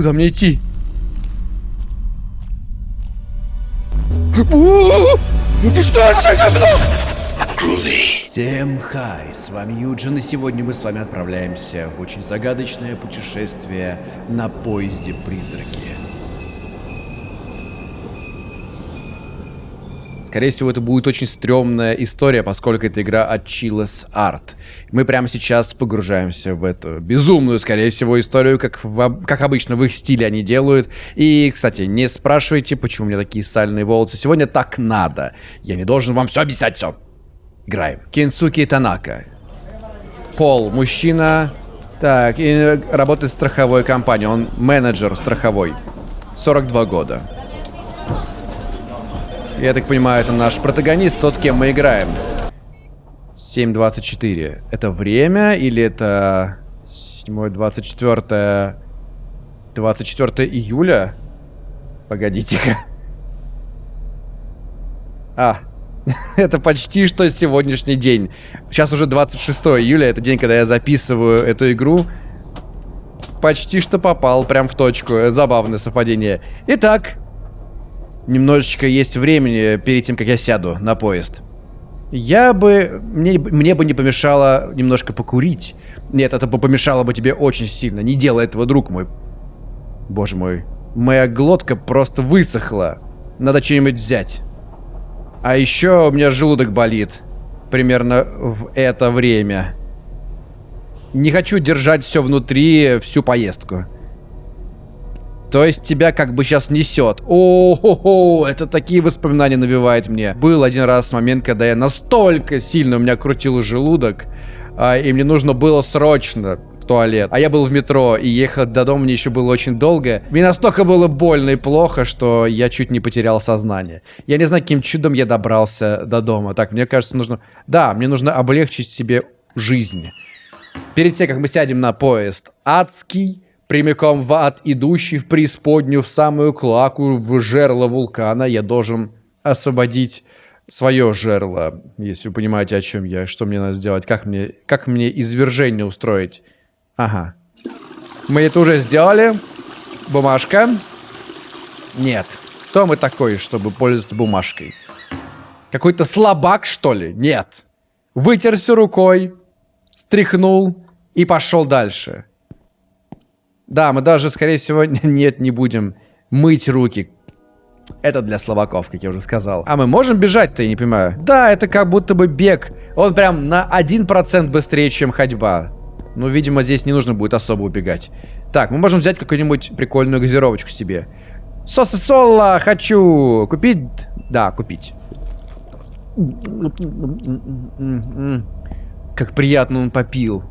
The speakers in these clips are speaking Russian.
Куда мне идти? Что за говно? Всем хай, с вами Юджин, и сегодня мы с вами отправляемся в очень загадочное путешествие на поезде Скорее всего, это будет очень стрёмная история, поскольку это игра от Chillis Art. Мы прямо сейчас погружаемся в эту безумную, скорее всего, историю, как, в, как обычно в их стиле они делают. И, кстати, не спрашивайте, почему у меня такие сальные волосы. Сегодня так надо. Я не должен вам все объяснять, все. Играем. Кенсуки Танака. Пол, мужчина. Так, и работает в страховой компании. Он менеджер страховой. 42 года. Я так понимаю, это наш протагонист, тот, кем мы играем. 7.24. Это время или это 7.24... 24 июля? Погодите-ка. А, это почти что сегодняшний день. Сейчас уже 26 июля, это день, когда я записываю эту игру. Почти что попал прям в точку. Забавное совпадение. Итак, немножечко есть времени перед тем, как я сяду на поезд. Я бы... Мне, мне бы не помешало немножко покурить. Нет, это бы помешало бы тебе очень сильно. Не делай этого, друг мой. Боже мой. Моя глотка просто высохла. Надо что-нибудь взять. А еще у меня желудок болит. Примерно в это время. Не хочу держать все внутри всю поездку. То есть тебя как бы сейчас несет. О-хо-хо, это такие воспоминания навевает мне. Был один раз момент, когда я настолько сильно у меня крутил желудок, а, и мне нужно было срочно в туалет. А я был в метро, и ехать до дома мне еще было очень долго. Мне настолько было больно и плохо, что я чуть не потерял сознание. Я не знаю, каким чудом я добрался до дома. Так, мне кажется, нужно... Да, мне нужно облегчить себе жизнь. Перед тем, как мы сядем на поезд адский, прямиком в ад, идущий в преисподнюю, в самую клаку, в жерло вулкана, я должен освободить свое жерло, если вы понимаете, о чем я, что мне надо сделать, как мне, как мне извержение устроить. Ага. Мы это уже сделали. Бумажка. Нет. Кто мы такой, чтобы пользоваться бумажкой? Какой-то слабак, что ли? Нет. Вытерся рукой, стряхнул и пошел дальше. Да, мы даже, скорее всего, нет, не будем мыть руки. Это для словаков, как я уже сказал. А мы можем бежать-то, я не понимаю. Да, это как будто бы бег. Он прям на 1% быстрее, чем ходьба. Ну, видимо, здесь не нужно будет особо убегать. Так, мы можем взять какую-нибудь прикольную газировочку себе. Сосы соло хочу купить. Да, купить. Как приятно он попил.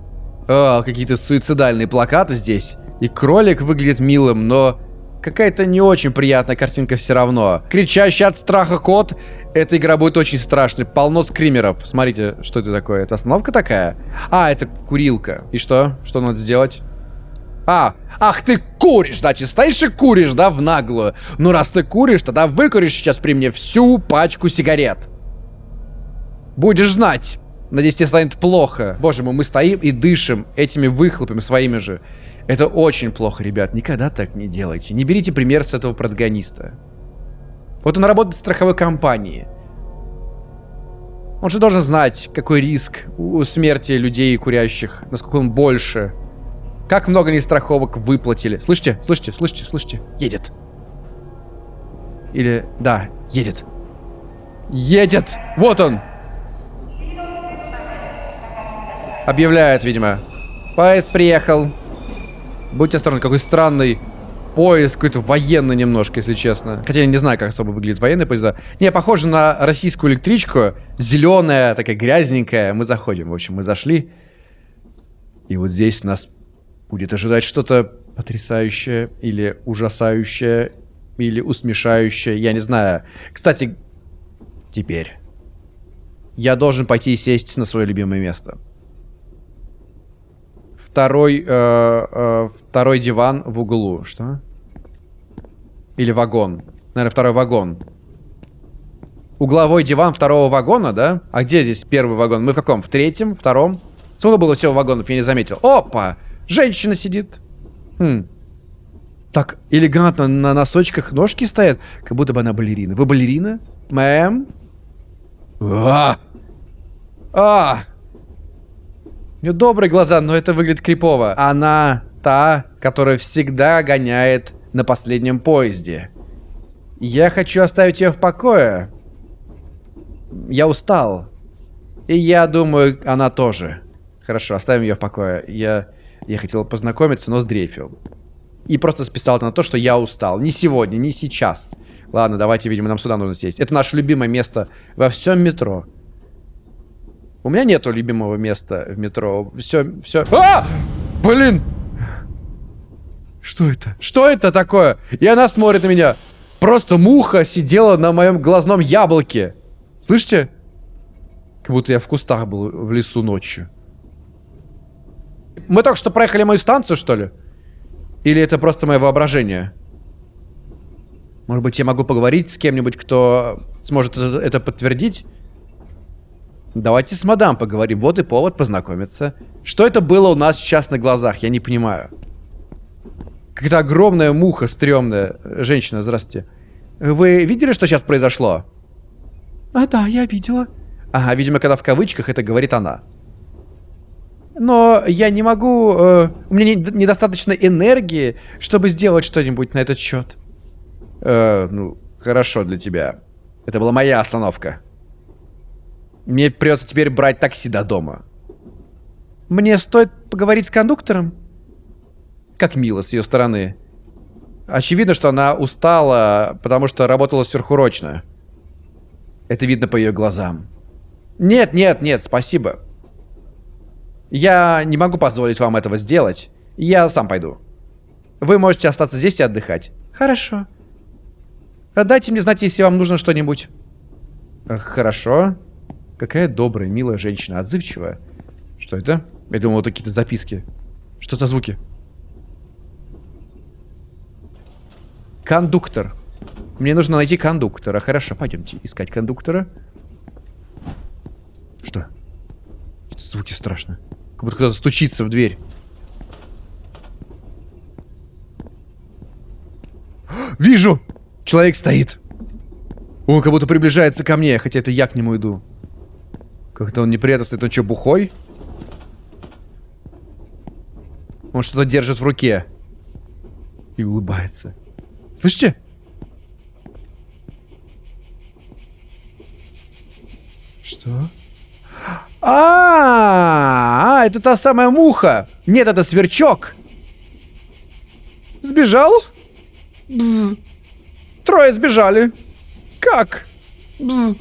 Какие-то суицидальные плакаты здесь. И кролик выглядит милым, но какая-то не очень приятная картинка все равно. Кричащий от страха кот. Эта игра будет очень страшной. Полно скримеров. Смотрите, что это такое. Это остановка такая? А, это курилка. И что? Что надо сделать? А, ах ты куришь, значит, стоишь и куришь, да, в наглую. Ну, раз ты куришь, тогда выкуришь сейчас при мне всю пачку сигарет. Будешь знать. Надеюсь, тебе станет плохо. Боже мой, мы стоим и дышим этими выхлопами своими же. Это очень плохо, ребят. Никогда так не делайте. Не берите пример с этого протагониста. Вот он работает в страховой компании. Он же должен знать, какой риск у смерти людей курящих, насколько он больше. Как много они страховок выплатили. Слышите? Слышите? Слышите? Слышите? Едет. Или... Да, едет. Едет! Вот он! Объявляет, видимо. Поезд приехал. Будьте осторожны, какой странный поезд, какой-то военный немножко, если честно. Хотя я не знаю, как особо выглядит военный поезда. Не, похоже на российскую электричку. Зеленая, такая грязненькая. Мы заходим, в общем, мы зашли. И вот здесь нас будет ожидать что-то потрясающее или ужасающее или усмешающее, я не знаю. Кстати, теперь я должен пойти и сесть на свое любимое место второй, э, э, второй диван в углу. Что? Или вагон. Наверное, второй вагон. Угловой диван второго вагона, да? А где здесь первый вагон? Мы в каком? В третьем? Втором? Сколько было всего вагонов? Я не заметил. Опа! Женщина сидит. Хм. Так элегантно на носочках ножки стоят, как будто бы она балерина. Вы балерина? Мэм? А! А! У нее добрые глаза, но это выглядит крипово. Она та, которая всегда гоняет на последнем поезде. Я хочу оставить ее в покое. Я устал. И я думаю, она тоже. Хорошо, оставим ее в покое. Я, я хотел познакомиться, но сдрефил. И просто списал это на то, что я устал. Не сегодня, не сейчас. Ладно, давайте, видимо, нам сюда нужно сесть. Это наше любимое место во всем метро. У меня нету любимого места в метро. Все, все. А! Блин! Что это? Что это такое? И она смотрит на меня. Просто муха сидела на моем глазном яблоке. Слышите? Как будто я в кустах был в лесу ночью. Мы только что проехали мою станцию, что ли? Или это просто мое воображение? Может быть, я могу поговорить с кем-нибудь, кто сможет это, это подтвердить? Давайте с мадам поговорим. Вот и повод познакомиться. Что это было у нас сейчас на глазах? Я не понимаю. Какая-то огромная муха стрёмная. Женщина, здравствуйте. Вы видели, что сейчас произошло? А, да, я видела. Ага, видимо, когда в кавычках это говорит она. Но я не могу... Э, у меня не, недостаточно энергии, чтобы сделать что-нибудь на этот счет. Э, ну, хорошо для тебя. Это была моя остановка. Мне придется теперь брать такси до дома. Мне стоит поговорить с кондуктором? Как мило с ее стороны. Очевидно, что она устала, потому что работала сверхурочно. Это видно по ее глазам. Нет, нет, нет, спасибо. Я не могу позволить вам этого сделать. Я сам пойду. Вы можете остаться здесь и отдыхать. Хорошо. Дайте мне знать, если вам нужно что-нибудь. Хорошо. Какая добрая, милая женщина, отзывчивая. Что это? Я думал, это какие-то записки. Что за звуки? Кондуктор. Мне нужно найти кондуктора. Хорошо, пойдемте искать кондуктора. Что? Это звуки страшные. Как будто кто-то стучится в дверь. Вижу! Человек стоит. Он как будто приближается ко мне, хотя это я к нему иду. Как-то он неприятно стоит. Он что, бухой? Он что-то держит в руке. И улыбается. Слышите? Что? А, -а, а, это та самая муха. Нет, это сверчок. Сбежал? Бз. Трое сбежали. Как? Бз.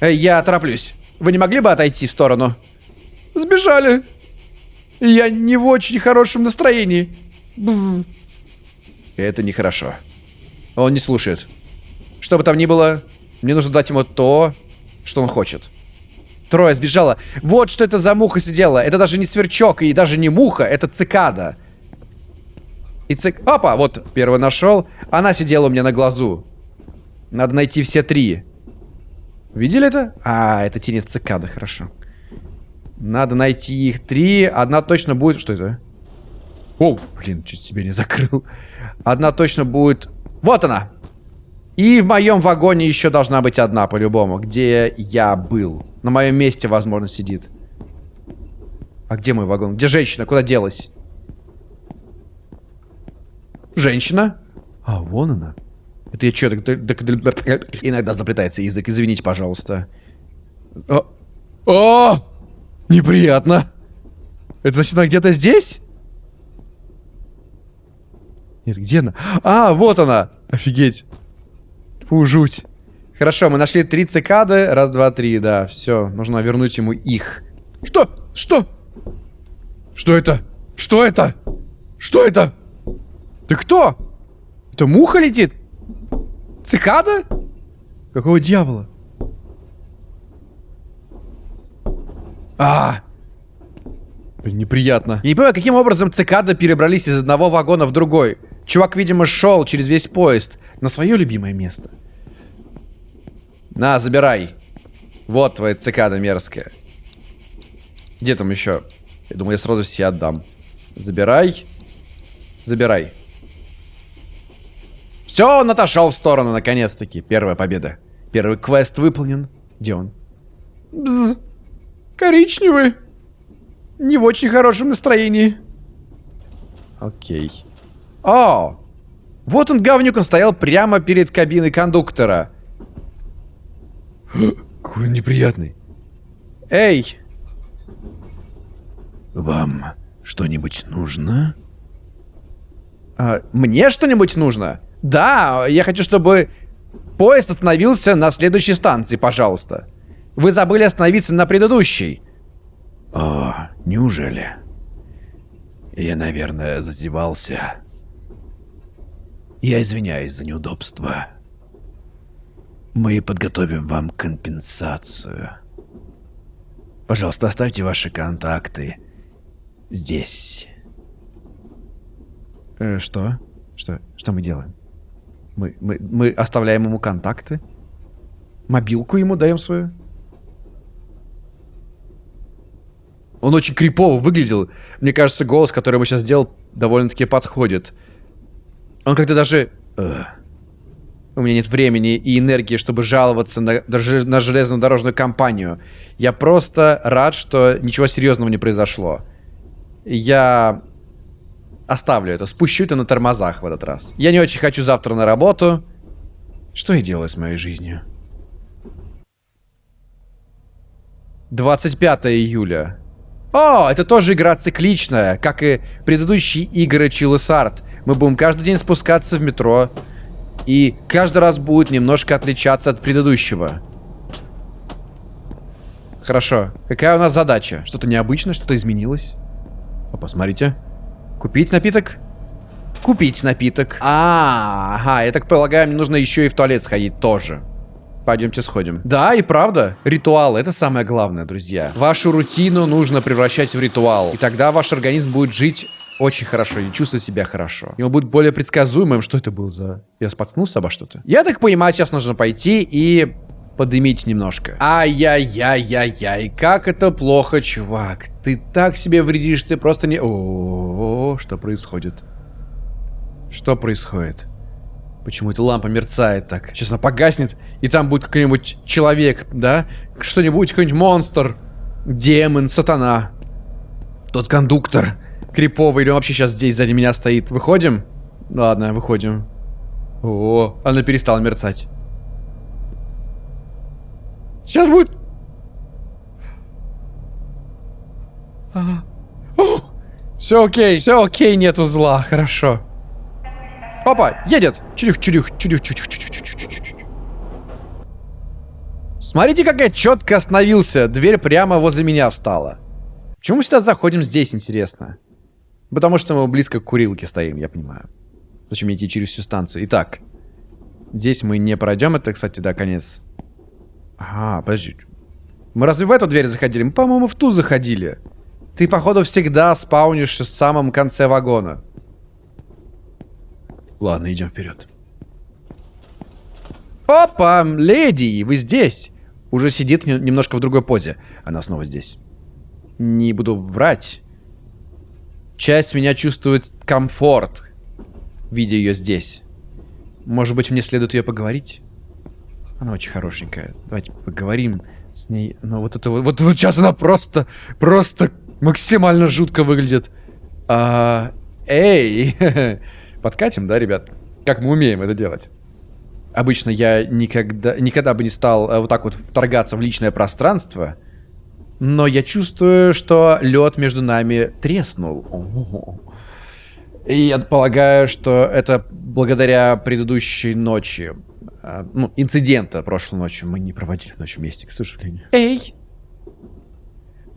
Эй, я тороплюсь. Вы не могли бы отойти в сторону? Сбежали. Я не в очень хорошем настроении. Бз. Это нехорошо. Он не слушает. Что бы там ни было, мне нужно дать ему то, что он хочет. Трое сбежало. Вот что это за муха сидела. Это даже не сверчок и даже не муха, это цикада. И цик... Опа, вот, первый нашел. Она сидела у меня на глазу. Надо найти все три. Видели это? А, это тени цикады, хорошо. Надо найти их три. Одна точно будет... Что это? О, блин, чуть себе не закрыл. Одна точно будет... Вот она! И в моем вагоне еще должна быть одна, по-любому. Где я был. На моем месте, возможно, сидит. А где мой вагон? Где женщина? Куда делась? Женщина? А, вон она. Это я что, так, иногда заплетается язык, извините, пожалуйста. О! О! Неприятно. Это значит, она где-то здесь? Нет, где она? А, вот она! Офигеть. Фу, жуть. Хорошо, мы нашли три цикады. Раз, два, три, да. Все, нужно вернуть ему их. Что? Что? Что это? Что это? Что это? Ты кто? Это муха летит? Цикада? Какого дьявола? А, Блин, неприятно. Я не понимаю, каким образом цикады перебрались из одного вагона в другой. Чувак, видимо, шел через весь поезд на свое любимое место. На, забирай. Вот твоя цикада мерзкая. Где там еще? Я думаю, я сразу все отдам. Забирай. Забирай. Все, он отошел в сторону, наконец-таки. Первая победа. Первый квест выполнен. Где он? Бз. Коричневый. Не в очень хорошем настроении. Окей. О! Вот он, говнюк, он стоял прямо перед кабиной кондуктора. Какой он неприятный. Эй! Вам что-нибудь нужно? А, мне что-нибудь нужно? Да, я хочу, чтобы поезд остановился на следующей станции, пожалуйста. Вы забыли остановиться на предыдущей. О, неужели? Я, наверное, зазевался. Я извиняюсь за неудобство. Мы подготовим вам компенсацию. Пожалуйста, оставьте ваши контакты здесь. Э, что? Что? Что мы делаем? Мы, мы, мы оставляем ему контакты? Мобилку ему даем свою? Он очень крипово выглядел. Мне кажется, голос, который ему сейчас сделал, довольно-таки подходит. Он как-то даже... Э, у меня нет времени и энергии, чтобы жаловаться на, на железную дорожную компанию. Я просто рад, что ничего серьезного не произошло. Я оставлю это, спущу это на тормозах в этот раз. Я не очень хочу завтра на работу. Что я делаю с моей жизнью? 25 июля. О, это тоже игра цикличная, как и предыдущие игры Chillisart. Мы будем каждый день спускаться в метро, и каждый раз будет немножко отличаться от предыдущего. Хорошо. Какая у нас задача? Что-то необычное, что-то изменилось? О, посмотрите. Купить напиток? Купить напиток. А, ага, я так полагаю, мне нужно еще и в туалет сходить тоже. Пойдемте сходим. Да, и правда. Ритуал — это самое главное, друзья. Вашу рутину нужно превращать в ритуал. И тогда ваш организм будет жить очень хорошо и чувствовать себя хорошо. И он будет более предсказуемым. Что это был за... Я споткнулся обо что-то? Я так понимаю, сейчас нужно пойти и подымить немножко. Ай-яй-яй-яй-яй, как это плохо, чувак. Ты так себе вредишь, ты просто не... О, -о, -о, -о что происходит? Что происходит? Почему эта лампа мерцает так? Сейчас она погаснет, и там будет какой-нибудь человек, да? Что-нибудь, какой-нибудь монстр. Демон, сатана. Тот кондуктор. Криповый, или он вообще сейчас здесь сзади меня стоит. Выходим? Ладно, выходим. О, она перестала мерцать. Сейчас будет... Ага. Все окей, все окей, нету зла, хорошо. Опа, едет. Чудюх, чудюх, чудюх, чудюх, чудюх, чудюх, чудюх. Смотрите, как я четко остановился. Дверь прямо возле меня встала. Почему мы сюда заходим здесь, интересно? Потому что мы близко к курилке стоим, я понимаю. Зачем идти через всю станцию? Итак, здесь мы не пройдем. Это, кстати, да, конец. Ага, подожди. Мы разве в эту дверь заходили? Мы, по-моему, в ту заходили. Ты, походу, всегда спаунишься в самом конце вагона. Ладно, идем вперед. Опа, леди, вы здесь. Уже сидит немножко в другой позе. Она снова здесь. Не буду врать. Часть меня чувствует комфорт, видя ее здесь. Может быть, мне следует ее поговорить? Она очень хорошенькая. Давайте поговорим с ней. Но вот это вот, вот, вот сейчас она просто, просто максимально жутко выглядит. А, эй! Подкатим, да, ребят? Как мы умеем это делать? Обычно я никогда, никогда бы не стал э, вот так вот вторгаться в личное пространство. Но я чувствую, что лед между нами треснул. И я полагаю, что это благодаря предыдущей ночи. Э, ну, инцидента прошлой ночью. Мы не проводили ночь вместе, к сожалению. Эй!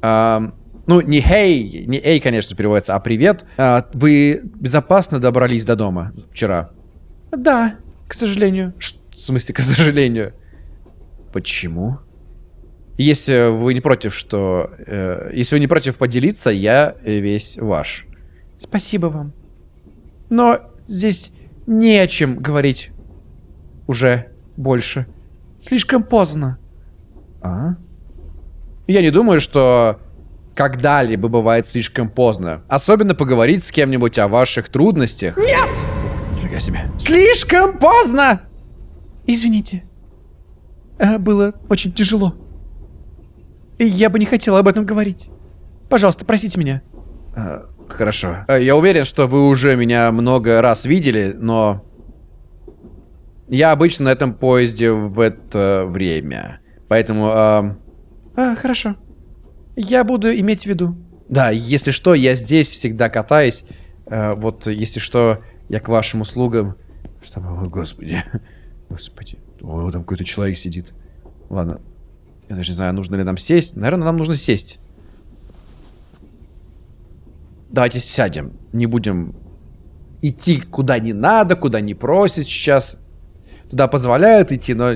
А, ну, не «хей», не «эй», конечно, переводится, а «привет». А, вы безопасно добрались до дома вчера? Да, к сожалению. Ш в смысле, к сожалению? Почему? Если вы не против, что... Э, если вы не против поделиться, я весь ваш. Спасибо вам. Но здесь не о чем говорить уже больше. Слишком поздно. А? Я не думаю, что когда-либо бывает слишком поздно. Особенно поговорить с кем-нибудь о ваших трудностях. Нет! Нифига себе. Слишком поздно! Извините. А, было очень тяжело. И я бы не хотела об этом говорить. Пожалуйста, простите меня. А, хорошо. А, я уверен, что вы уже меня много раз видели, но... Я обычно на этом поезде в это время. Поэтому... А... А, хорошо. Я буду иметь в виду. Да, если что, я здесь всегда катаюсь. А, вот, если что, я к вашим услугам. Что, о, господи. Господи. О, там какой-то человек сидит. Ладно. Я даже не знаю, нужно ли нам сесть. Наверное, нам нужно сесть. Давайте сядем. Не будем идти куда не надо, куда не просит сейчас. Туда позволяют идти, но...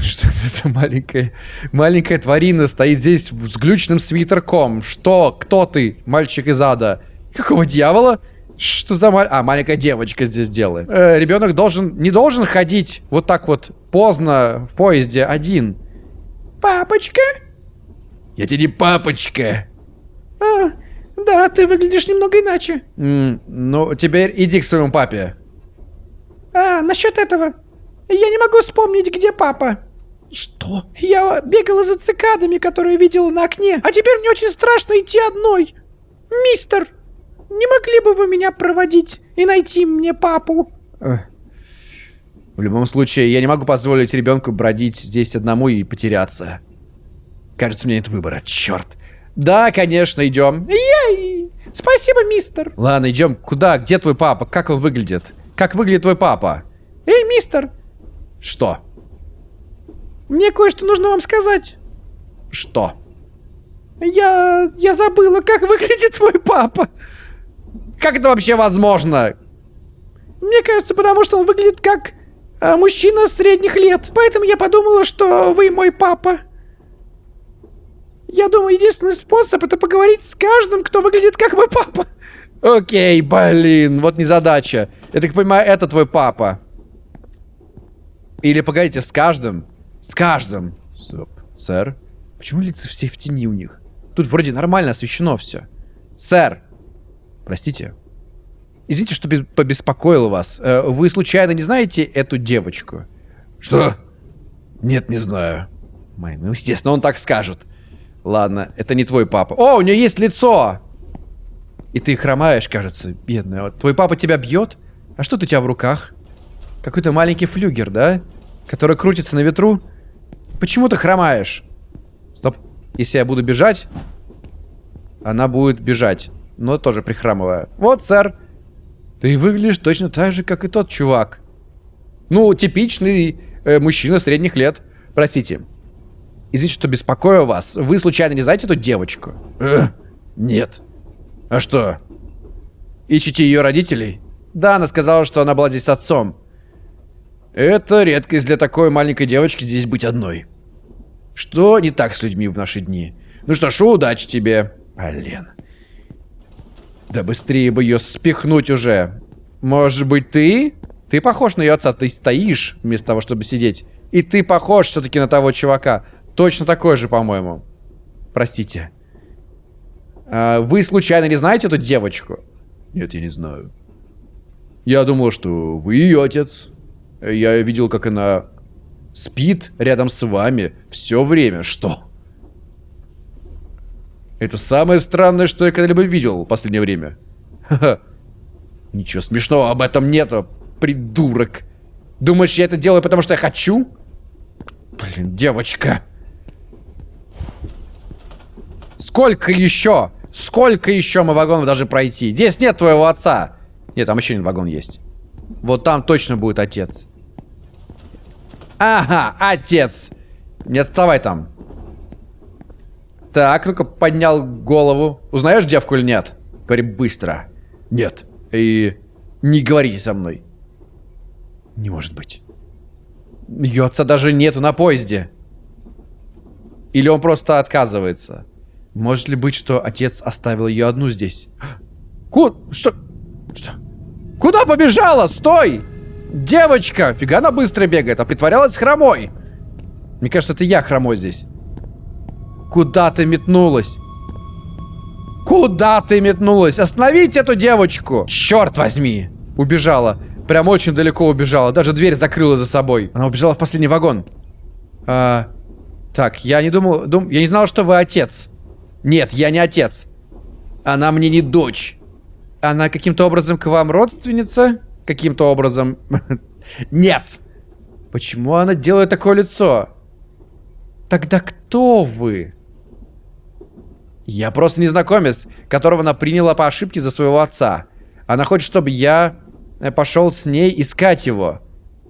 Что это за маленькая... Маленькая тварина стоит здесь с глючным свитерком? Что? Кто ты, мальчик из ада? Какого дьявола? Что за маль... А, маленькая девочка здесь делает. Э, ребенок должен... Не должен ходить вот так вот поздно в поезде один. Папочка? Я тебе не папочка. А, да, ты выглядишь немного иначе. М ну, теперь иди к своему папе. А, насчет этого. Я не могу вспомнить, где папа. Что? Я бегала за цикадами, которые видела на окне, а теперь мне очень страшно идти одной. Мистер, не могли бы вы меня проводить и найти мне папу? В любом случае, я не могу позволить ребенку бродить здесь одному и потеряться. Кажется, у меня нет выбора. Черт. Да, конечно, идем. Ей! Спасибо, мистер. Ладно, идем. Куда? Где твой папа? Как он выглядит? Как выглядит твой папа? Эй, мистер. Что? Мне кое-что нужно вам сказать. Что? Я... я забыла, как выглядит твой папа. Как это вообще возможно? Мне кажется, потому что он выглядит как э, мужчина средних лет. Поэтому я подумала, что вы мой папа. Я думаю, единственный способ это поговорить с каждым, кто выглядит как мой папа. Окей, блин, вот незадача. Я так понимаю, это твой папа. Или погодите, с каждым? С каждым. Стоп. Сэр? Почему лица все в тени у них? Тут вроде нормально освещено все. Сэр! Простите. Извините, что побеспокоил вас. Э, вы случайно не знаете эту девочку? Что? Нет, не знаю. Май, ну, естественно, он так скажет. Ладно, это не твой папа. О, у нее есть лицо! И ты хромаешь, кажется, бедная. Твой папа тебя бьет? А что у тебя в руках? Какой-то маленький флюгер, да? Который крутится на ветру? Почему ты хромаешь? Стоп. Если я буду бежать, она будет бежать. Но тоже прихрамывая. Вот, сэр. Ты выглядишь точно так же, как и тот чувак. Ну, типичный э, мужчина средних лет. Простите. Извините, что беспокою вас. Вы случайно не знаете эту девочку? Э, нет. А что? Ищите ее родителей? Да, она сказала, что она была здесь с отцом. Это редкость для такой маленькой девочки здесь быть одной. Что не так с людьми в наши дни? Ну что ж, удачи тебе. Блин. Да быстрее бы ее спихнуть уже. Может быть, ты? Ты похож на ее отца, ты стоишь вместо того, чтобы сидеть. И ты похож все-таки на того чувака. Точно такой же, по-моему. Простите. А, вы случайно не знаете эту девочку? Нет, я не знаю. Я думал, что вы ее отец. Я видел, как она спит рядом с вами все время. Что? Это самое странное, что я когда-либо видел в последнее время. Ха-ха. Ничего смешного об этом нету, придурок. Думаешь, я это делаю, потому что я хочу? Блин, девочка. Сколько еще? Сколько еще мы вагонов даже пройти? Здесь нет твоего отца. Нет, там еще один вагон есть. Вот там точно будет отец. Ага, отец. Не отставай там. Так, ну-ка, поднял голову. Узнаешь девку или нет? Говори быстро. Нет. И не говорите со мной. Не может быть. Ее отца даже нету на поезде. Или он просто отказывается. Может ли быть, что отец оставил ее одну здесь? Ку... Что? Что? Куда побежала? Стой! Девочка! Фига она быстро бегает, а притворялась хромой. Мне кажется, это я хромой здесь. Куда ты метнулась? Куда ты метнулась? Остановите эту девочку! Черт возьми! Убежала. Прям очень далеко убежала. Даже дверь закрыла за собой. Она убежала в последний вагон. А, так, я не думал... Дум, я не знал, что вы отец. Нет, я не отец. Она мне не дочь. Она каким-то образом к вам родственница? Каким-то образом... Нет! Почему она делает такое лицо? Тогда кто вы? Я просто незнакомец, которого она приняла по ошибке за своего отца. Она хочет, чтобы я э, пошел с ней искать его.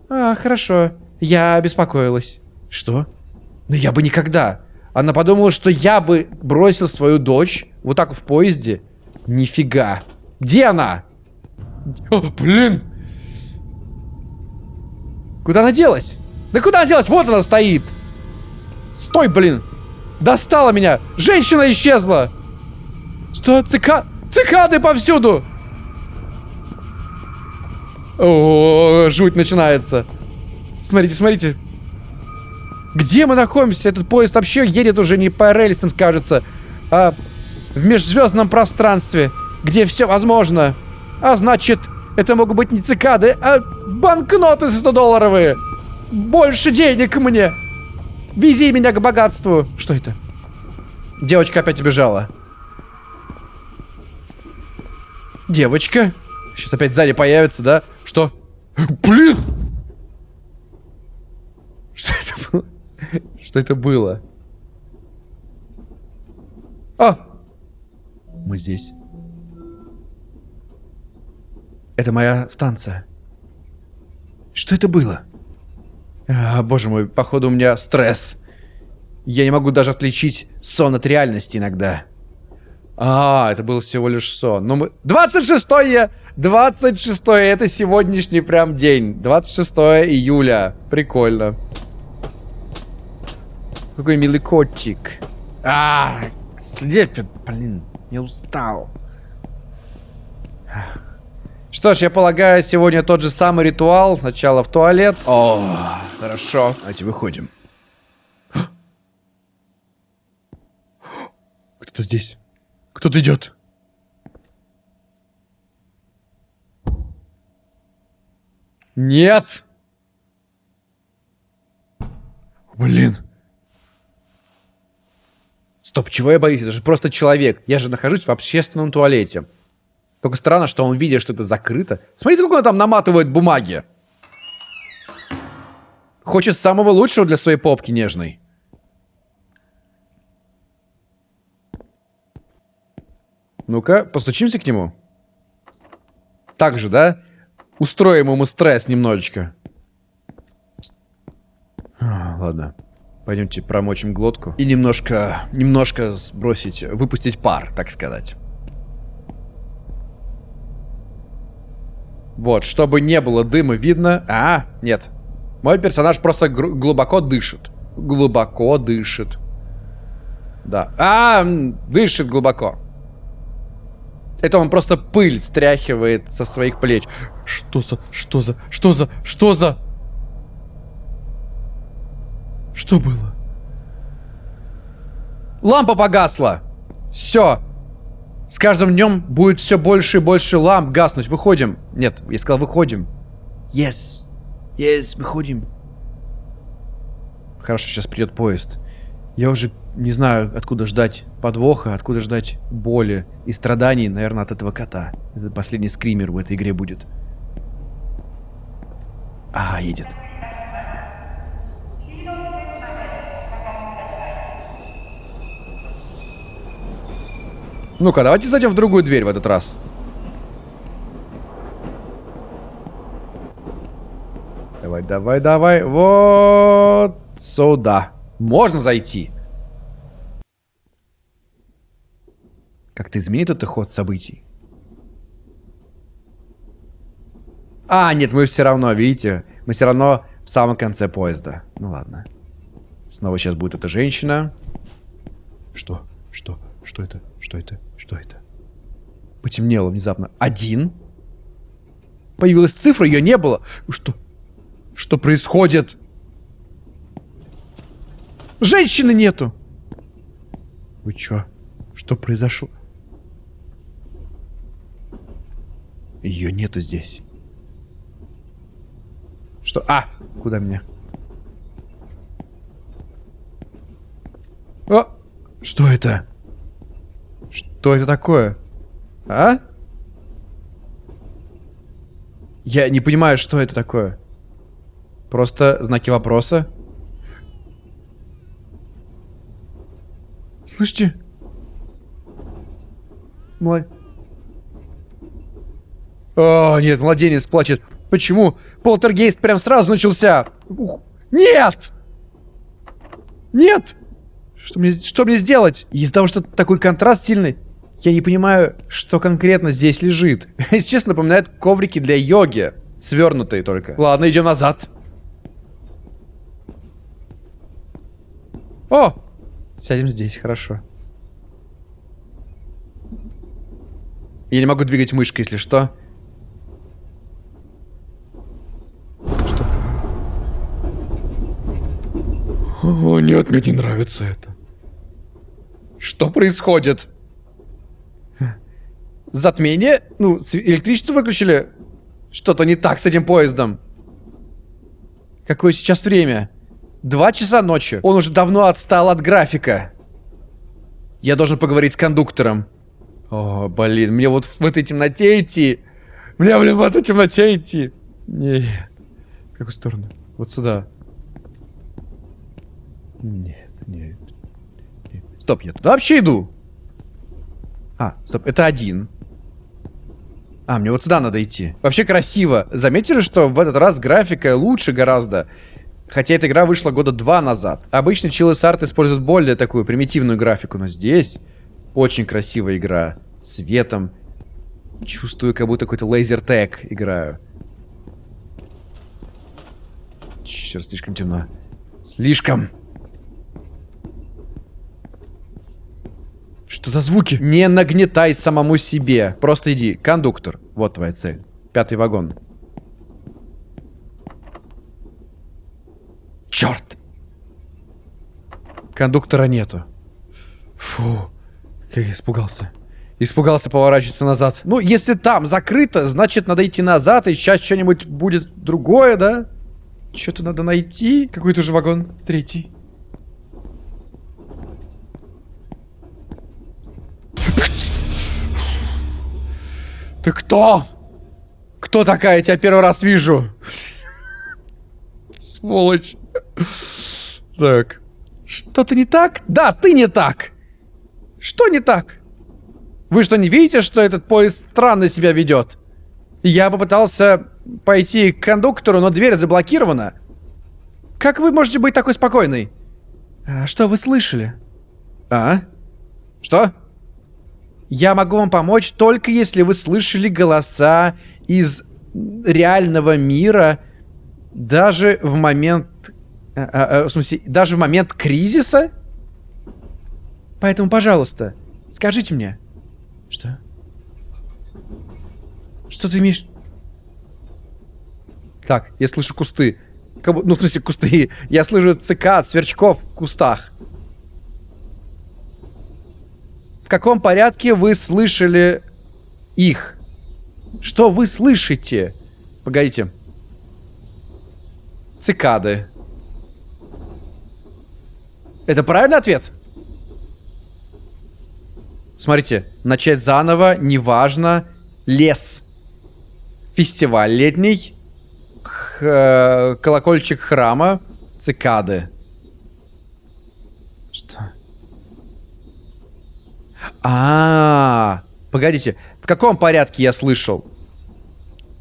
А, хорошо. Я беспокоилась. Что? Но я бы никогда. Она подумала, что я бы бросил свою дочь вот так в поезде. Нифига. Где она? О, блин. Куда она делась? Да куда она делась? Вот она стоит. Стой, блин. Достала меня. Женщина исчезла. Что? Цика... Цикады повсюду. О, жуть начинается. Смотрите, смотрите. Где мы находимся? Этот поезд вообще едет уже не по рельсам, кажется, а в межзвездном пространстве, где все возможно. А значит, это могут быть не цикады, а банкноты 100-долларовые. Больше денег мне. Вези меня к богатству. Что это? Девочка опять убежала. Девочка? Сейчас опять сзади появится, да? Что? Блин! Что это было? Что это было? А! Мы здесь. Это моя станция. Что это было? А, боже мой, походу у меня стресс. Я не могу даже отличить сон от реальности иногда. А, это был всего лишь сон. Но мы... 26-е! 26-е, это сегодняшний прям день. 26 июля. Прикольно. Какой милый котик. А, слепит, блин. Я устал. Что ж, я полагаю, сегодня тот же самый ритуал. Сначала в туалет. О, хорошо. Давайте выходим. Кто-то здесь. Кто-то идет. Нет! Блин. Стоп, чего я боюсь? Это же просто человек. Я же нахожусь в общественном туалете. Только странно, что он видит, что это закрыто. Смотрите, как он там наматывает бумаги. Хочет самого лучшего для своей попки нежной. Ну-ка, постучимся к нему. Так же, да? Устроим ему стресс немножечко. А, ладно. Пойдемте промочим глотку. И немножко, немножко сбросить, выпустить пар, так сказать. Вот, чтобы не было дыма видно. А, нет. Мой персонаж просто глубоко дышит. Глубоко дышит. Да. А, дышит глубоко. Это он просто пыль стряхивает со своих плеч. Что за... Что за... Что за... Что за... Что было? Лампа погасла. Все. С каждым днем будет все больше и больше ламп гаснуть. Выходим. Нет, я сказал, выходим. Yes. Yes, выходим. Хорошо, сейчас придет поезд. Я уже не знаю, откуда ждать подвоха, откуда ждать боли и страданий, наверное, от этого кота. Это последний скример в этой игре будет. А, едет. Ну-ка, давайте зайдем в другую дверь в этот раз. Давай, давай, давай. Вот сюда. Можно зайти. Как-то изменит это ход событий? А, нет, мы все равно, видите? Мы все равно в самом конце поезда. Ну ладно. Снова сейчас будет эта женщина. Что? Что? Что это? Что это? Что это? Потемнело внезапно. Один. Появилась цифра, ее не было. Что? Что происходит? Женщины нету. Вы чё? Что произошло? Ее нету здесь. Что? А! Куда меня? А! Что это? Что это такое? А? Я не понимаю, что это такое. Просто знаки вопроса. Слышите? Мой... О, нет, младенец плачет. Почему? Полтергейст прям сразу начался. Ух. Нет! Нет! Что мне, что мне сделать? Из-за того, что такой контраст сильный, я не понимаю, что конкретно здесь лежит. Если честно, напоминает коврики для йоги. Свернутые только. Ладно, идем назад. О! Сядем здесь, хорошо. Я не могу двигать мышкой, если что. Что? О, нет, мне не нравится это. Что происходит? Затмение? Ну, электричество выключили? Что-то не так с этим поездом. Какое сейчас время? Два часа ночи. Он уже давно отстал от графика. Я должен поговорить с кондуктором. О, блин, мне вот в этой темноте идти. Мне, блин, в этой темноте идти. Нет. В какую сторону? Вот сюда. Нет, нет. нет. Стоп, я туда вообще иду. А, стоп, это один. А, мне вот сюда надо идти. Вообще красиво. Заметили, что в этот раз графика лучше гораздо? Хотя эта игра вышла года два назад. Обычно Chili's Art использует более такую примитивную графику, но здесь очень красивая игра. Светом. Чувствую, как будто какой-то лазер тег играю. Черт, слишком темно. Слишком. Что за звуки? Не нагнетай самому себе. Просто иди. Кондуктор. Вот твоя цель. Пятый вагон. Черт! Кондуктора нету. Фу. Как я испугался. Испугался поворачиваться назад. Ну, если там закрыто, значит, надо идти назад, и сейчас что-нибудь будет другое, да? Что-то надо найти. Какой-то же вагон. Третий. Ты кто? Кто такая? Я тебя первый раз вижу. Сволочь. Так. Что-то не так? Да, ты не так. Что не так? Вы что, не видите, что этот поезд странно себя ведет? Я попытался пойти к кондуктору, но дверь заблокирована. Как вы можете быть такой спокойной? А что вы слышали? А? Что? Я могу вам помочь только если вы слышали голоса из реального мира даже в момент... А, а, а, в смысле, даже в момент кризиса? Поэтому, пожалуйста, скажите мне. Что? Что ты имеешь... Так, я слышу кусты. Ну, в смысле, кусты. Я слышу цикад, сверчков в кустах. В каком порядке вы слышали их? Что вы слышите? Погодите. Цикады. Это правильный ответ? Смотрите, начать заново, неважно. Лес. Фестиваль летний. Х колокольчик храма. Цикады. А, погодите, в каком порядке я слышал?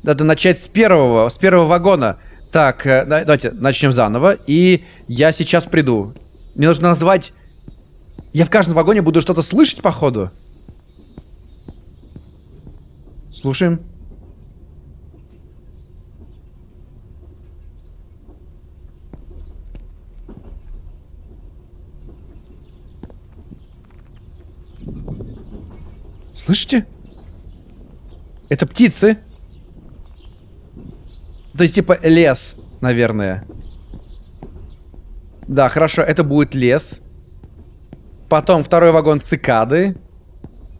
Надо начать с первого, с первого вагона. Так, э, давайте начнем заново. И я сейчас приду. Мне нужно назвать я в каждом вагоне буду что-то слышать, походу. Слушаем. Слышите? Это птицы. То есть, типа, лес, наверное. Да, хорошо, это будет лес. Потом второй вагон цикады.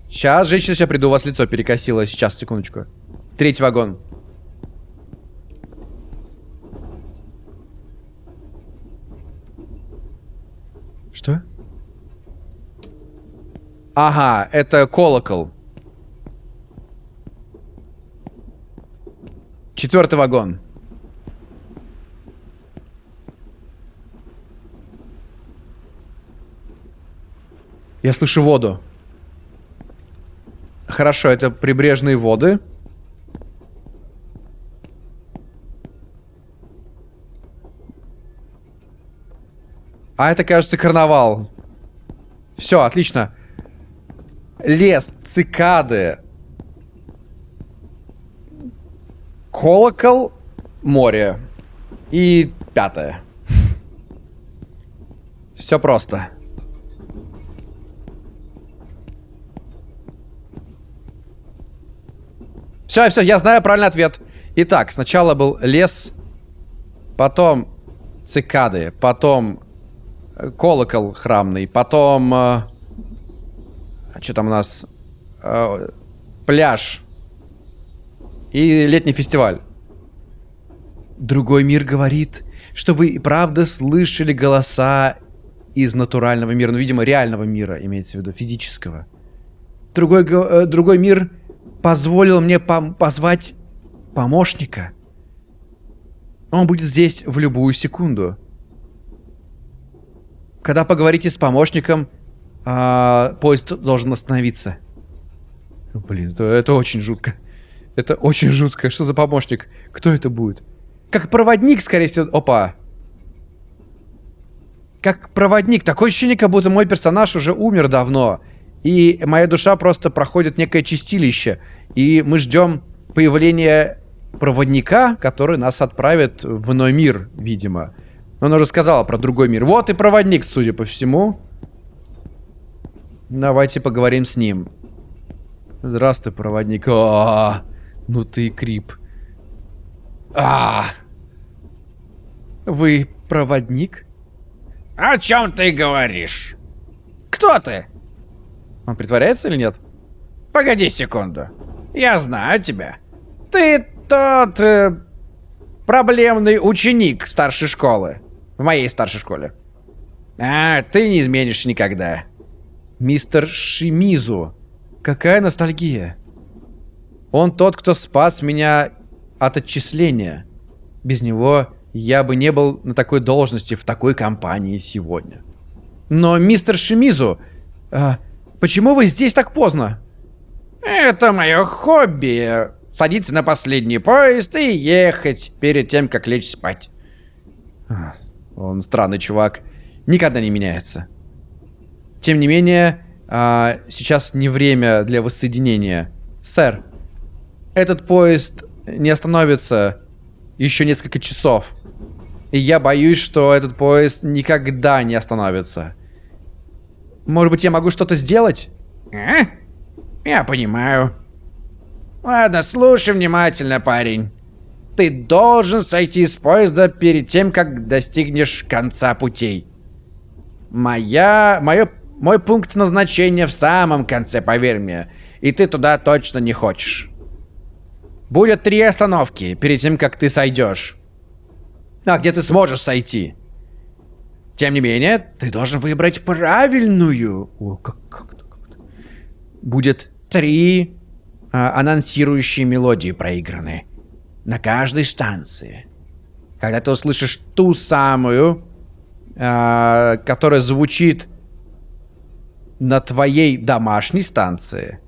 Сейчас, женщина, сейчас приду, у вас лицо перекосило. Сейчас, секундочку. Третий вагон. Что? Ага, это колокол. Четвертый вагон. Я слышу воду. Хорошо, это прибрежные воды. А это, кажется, карнавал. Все, отлично. Лес, цикады. Колокол, море. И пятое. Все просто. Все, все, я знаю правильный ответ. Итак, сначала был лес, потом цикады, потом э, колокол храмный, потом... Э, что там у нас? Э, пляж. И летний фестиваль. Другой мир говорит, что вы и правда слышали голоса из натурального мира. Ну, видимо, реального мира, имеется в виду, физического. Другой, э, другой мир позволил мне пом позвать помощника. Он будет здесь в любую секунду. Когда поговорите с помощником, а, поезд должен остановиться. Блин, это, это очень жутко. Это очень жутко. Что за помощник? Кто это будет? Как проводник, скорее всего. Опа. Как проводник. Такое ощущение, как будто мой персонаж уже умер давно. И моя душа просто проходит некое чистилище. И мы ждем появления проводника, который нас отправит в иной мир, видимо. Он уже сказал про другой мир. Вот и проводник, судя по всему. Давайте поговорим с ним. Здравствуй, проводник. А -а -а, ну ты крип. А. Вы проводник? О чем ты говоришь? Кто ты? Он притворяется или нет? Погоди секунду. Я знаю тебя. Ты тот э, проблемный ученик старшей школы. В моей старшей школе. А, ты не изменишь никогда. Мистер Шимизу. Какая ностальгия. Он тот, кто спас меня от отчисления. Без него я бы не был на такой должности в такой компании сегодня. Но, мистер Шимизу, а, Почему вы здесь так поздно? Это мое хобби. Садиться на последний поезд и ехать перед тем, как лечь спать. Он странный чувак. Никогда не меняется. Тем не менее, а, сейчас не время для воссоединения. Сэр, этот поезд не остановится еще несколько часов. И я боюсь, что этот поезд никогда не остановится. Может быть, я могу что-то сделать? А? Я понимаю. Ладно, слушай внимательно, парень. Ты должен сойти с поезда перед тем, как достигнешь конца путей. Моя... Мое... Мой пункт назначения в самом конце, поверь мне. И ты туда точно не хочешь. Будет три остановки перед тем, как ты сойдешь. А где ты сможешь сойти? Тем не менее, ты должен выбрать правильную. О, как, как как -то. Будет три а, анонсирующие мелодии проиграны на каждой станции. Когда ты услышишь ту самую, а, которая звучит на твоей домашней станции,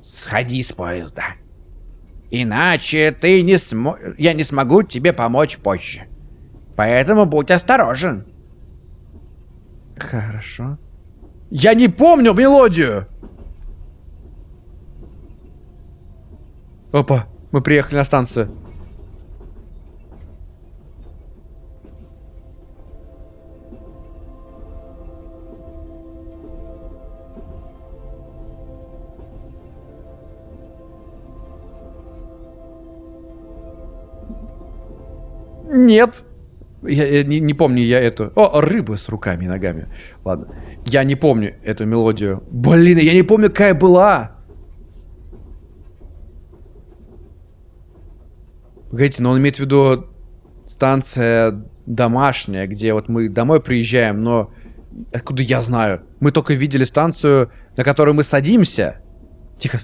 сходи с поезда. Иначе ты не смо... я не смогу тебе помочь позже. Поэтому будь осторожен. Хорошо. Я не помню мелодию! Опа, мы приехали на станцию. Нет. Я, я не, не помню я эту... О, рыба с руками и ногами. Ладно. Я не помню эту мелодию. Блин, я не помню, какая была. Погодите, но он имеет в виду станция домашняя, где вот мы домой приезжаем, но откуда я знаю? Мы только видели станцию, на которую мы садимся. Тихо.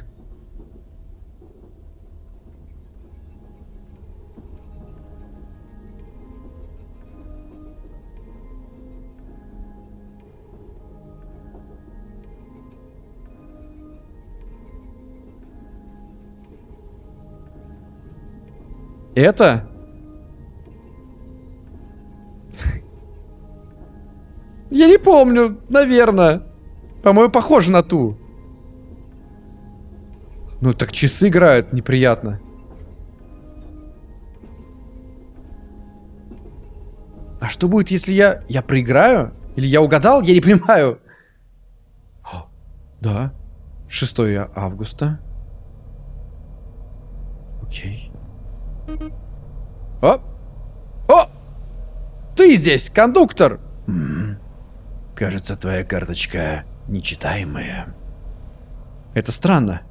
Это? Я не помню, наверное. По-моему, похоже на ту. Ну, так часы играют, неприятно. А что будет, если я... Я проиграю? Или я угадал? Я не понимаю. О, да. 6 августа. Окей. О! О! Ты здесь, кондуктор! М -м. Кажется, твоя карточка нечитаемая. Это странно.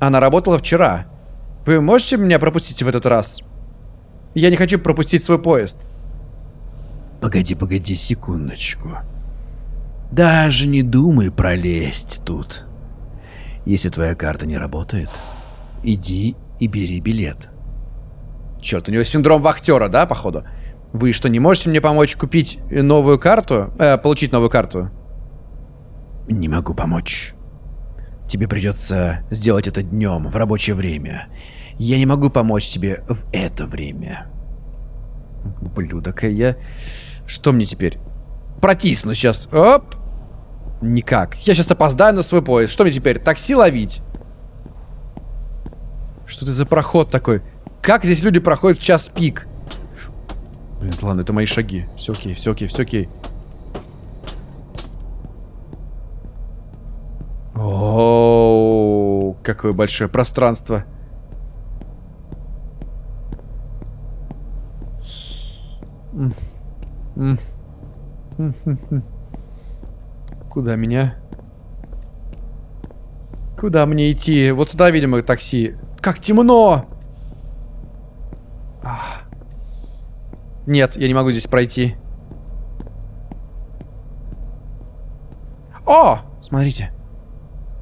Она работала вчера. Вы можете меня пропустить в этот раз? Я не хочу пропустить свой поезд. Погоди, погоди секундочку. Даже не думай пролезть тут. Если твоя карта не работает, иди и бери билет. Черт, у него синдром вахтера, да, походу? Вы что, не можете мне помочь купить новую карту? Э, получить новую карту? Не могу помочь. Тебе придется сделать это днем, в рабочее время. Я не могу помочь тебе в это время. Блюдок, я... Что мне теперь? Протисну сейчас. Оп! Никак. Я сейчас опоздаю на свой поезд. Что мне теперь? Такси ловить? Что это за проход такой? Как здесь люди проходят в час пик? Блин, ладно, это мои шаги. Все окей, все окей, все окей. О, какое большое пространство. Куда меня? Куда мне идти? Вот сюда, видимо, такси. Как темно! Нет, я не могу здесь пройти. О! Смотрите.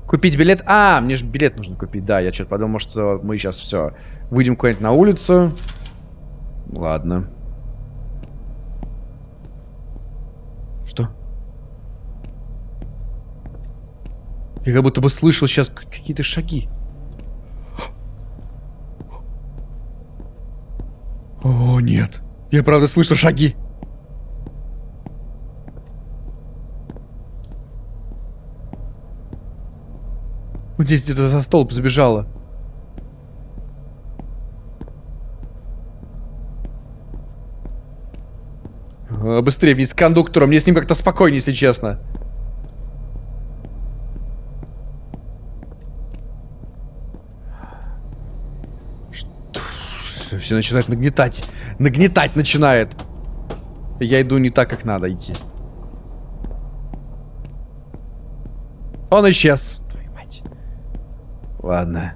Купить билет. А, мне же билет нужно купить. Да, я что-то подумал, что мы сейчас все. Выйдем куда-нибудь на улицу. Ладно. Что? Я как будто бы слышал сейчас какие-то шаги. О, нет. Я правда слышу шаги. Вот здесь где-то за столб забежала. Быстрее, ведь с кондуктором. Мне с ним как-то спокойнее, если честно. Все начинает нагнетать. Нагнетать начинает. Я иду не так, как надо идти. Он исчез. Твою мать. Ладно.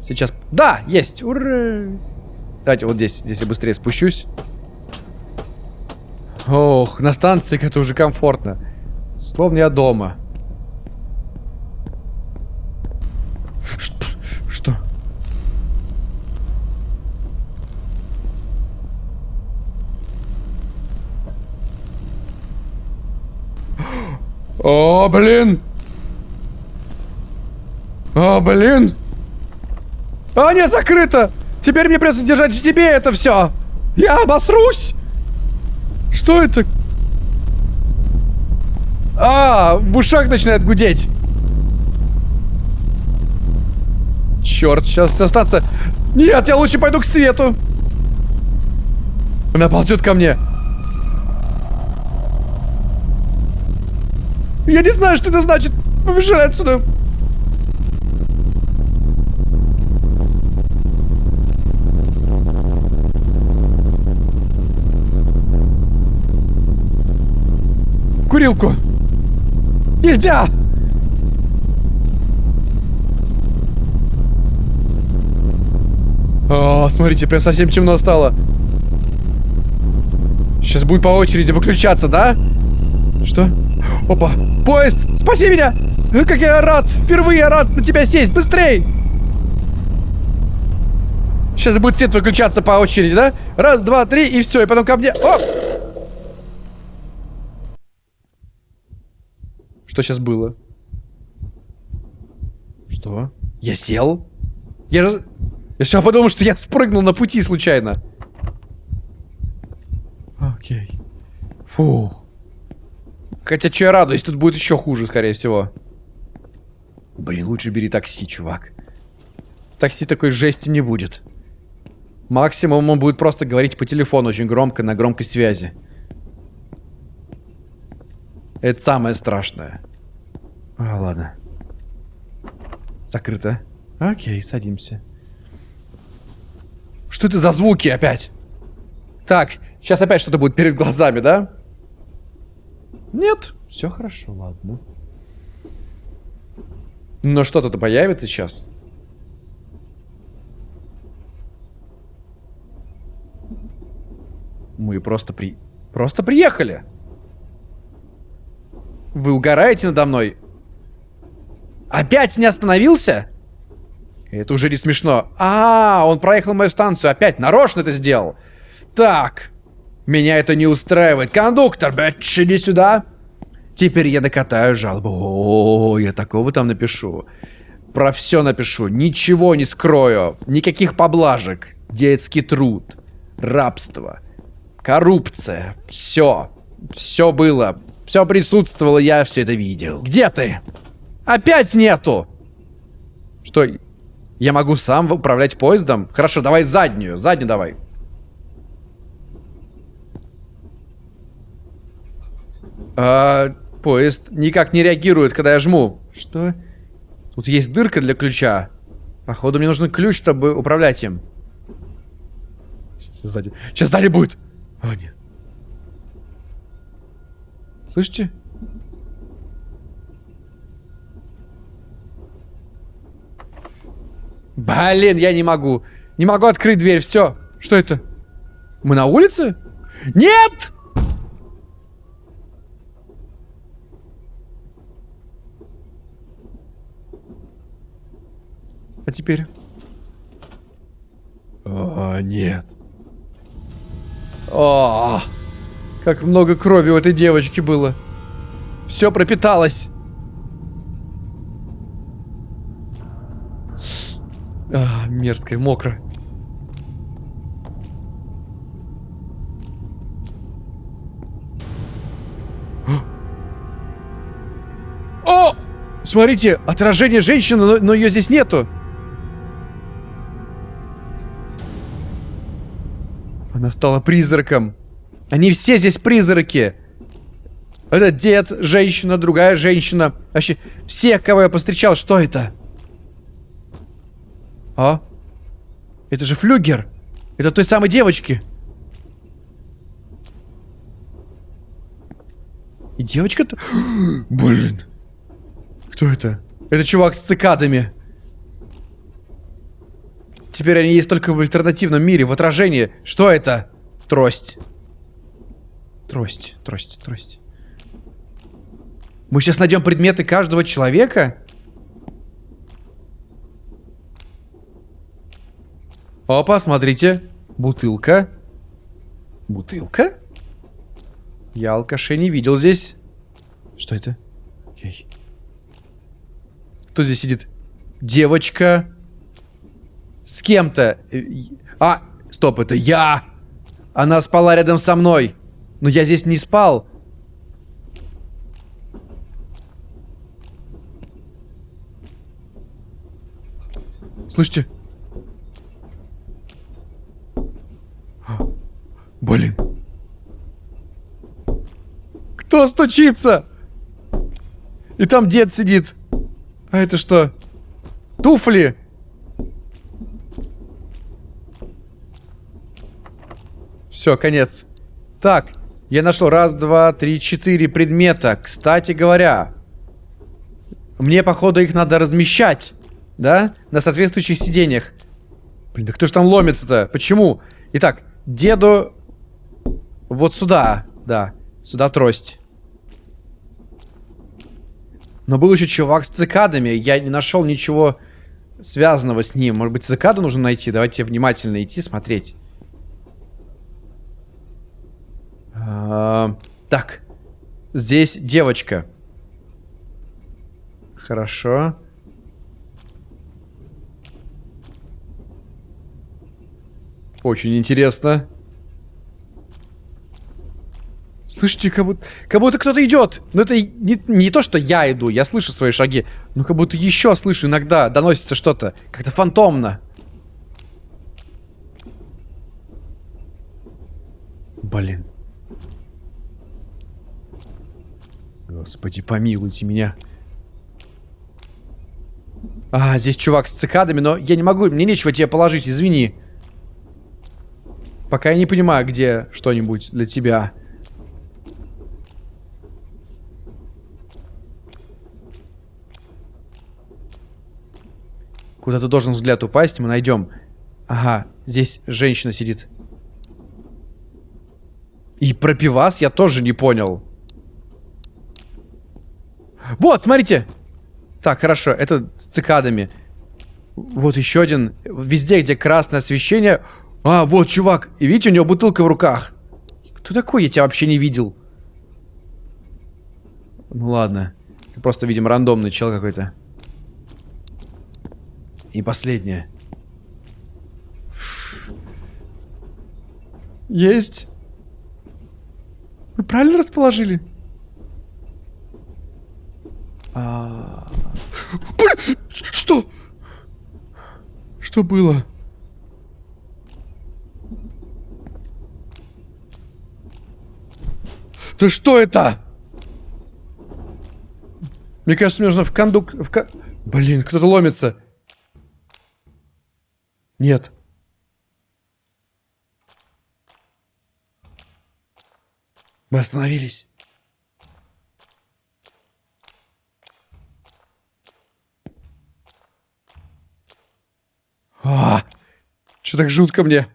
Сейчас... Да, есть! Ура! Давайте вот здесь. Здесь я быстрее спущусь. Ох, на станции это уже комфортно. Словно я дома. Что? О, блин! О, блин! А, нет, закрыто! Теперь мне придется держать в себе это все! Я обосрусь! Что это? А, в ушах начинает гудеть. Черт, сейчас остаться. Нет, я лучше пойду к свету. Она ползет ко мне. Я не знаю, что это значит. Побежали отсюда. Курилку. Нельзя! О, смотрите, прям совсем темно стало. Сейчас будет по очереди выключаться, да? Что? Опа! Поезд! Спаси меня! Как я рад! Впервые рад на тебя сесть! Быстрей! Сейчас будет свет выключаться по очереди, да? Раз, два, три, и все. И потом ко мне... О! Что сейчас было? Что? Я сел? Я же... Я сейчас подумал, что я спрыгнул на пути случайно. Окей. Фу. Хотя, что я радуюсь, тут будет еще хуже, скорее всего. Блин, лучше бери такси, чувак. такси такой жести не будет. Максимум он будет просто говорить по телефону очень громко, на громкой связи. Это самое страшное. А, ладно. Закрыто. Окей, садимся. Что это за звуки опять? Так, сейчас опять что-то будет перед глазами, да? Нет, все хорошо, ладно. Но что-то-то появится сейчас. Мы просто при... Просто приехали. Вы угораете надо мной? Опять не остановился? Это уже не смешно. А, он проехал мою станцию опять. Нарочно это сделал. Так. Меня это не устраивает. Кондуктор, бэтч, иди сюда. Теперь я накатаю жалобу. О, я такого там напишу. Про все напишу. Ничего не скрою. Никаких поблажек. Детский труд. Рабство. Коррупция. Все. Все было. Все присутствовало, я все это видел. Где ты? Опять нету! Что? Я могу сам управлять поездом? Хорошо, давай заднюю. Заднюю давай. А, поезд никак не реагирует, когда я жму. Что? Тут есть дырка для ключа. Походу, мне нужен ключ, чтобы управлять им. Сейчас сзади. Сейчас сзади будет. О, нет. Слышите? Блин, я не могу. Не могу открыть дверь. Все. Что это? Мы на улице? Нет! А теперь? О, нет. О, как много крови у этой девочки было. Все пропиталось. А, мерзкое, мокро. О! Смотрите, отражение женщины, но, но ее здесь нету. Она стала призраком. Они все здесь призраки. Это дед, женщина, другая женщина. Вообще, все, кого я повстречал, что это? А? Это же флюгер. Это той самой девочки. И девочка-то... Блин. Кто это? Это чувак с цикадами. Теперь они есть только в альтернативном мире, в отражении. Что это? Трость. Трость, трость, трость. Мы сейчас найдем предметы каждого человека? Опа, смотрите. Бутылка. Бутылка? Я алкашей не видел здесь. Что это? Кто здесь сидит? Девочка. С кем-то. А, стоп, это я. Она спала рядом со мной. Но я здесь не спал. Слышите? Блин. Кто стучится? И там дед сидит. А это что? Туфли. Все, конец. Так, я нашел раз, два, три, четыре предмета. Кстати говоря, мне, походу, их надо размещать, да? На соответствующих сиденьях. Блин, да кто ж там ломится-то? Почему? Итак, деду вот сюда, да, сюда трость. Но был еще чувак с цикадами, я не нашел ничего связанного с ним. Может быть, цикаду нужно найти? Давайте внимательно идти, смотреть. А, так, здесь девочка. Хорошо. Очень интересно. Слышите, как будто, как будто кто-то идет. Но это не, не то, что я иду, я слышу свои шаги. Но как будто еще слышу иногда, доносится что-то. Как-то фантомно. Блин. Господи, помилуйте меня. А, здесь чувак с цикадами, но я не могу, мне нечего тебе положить, извини. Пока я не понимаю, где что-нибудь для тебя. Куда-то должен взгляд упасть, мы найдем. Ага, здесь женщина сидит. И про пивас я тоже не понял. Вот, смотрите! Так, хорошо, это с цикадами. Вот еще один. Везде, где красное освещение... А, вот чувак. И видите, у него бутылка в руках. Кто такой? Я тебя вообще не видел. Ну ладно. Ты просто, видим, рандомный чел какой-то. И последнее. Есть. Вы правильно расположили? А... Что? Что было? Да что это? Мне кажется, мне нужно в кондук... В ко... Блин, кто-то ломится. Нет. Мы остановились. А, что так жутко мне?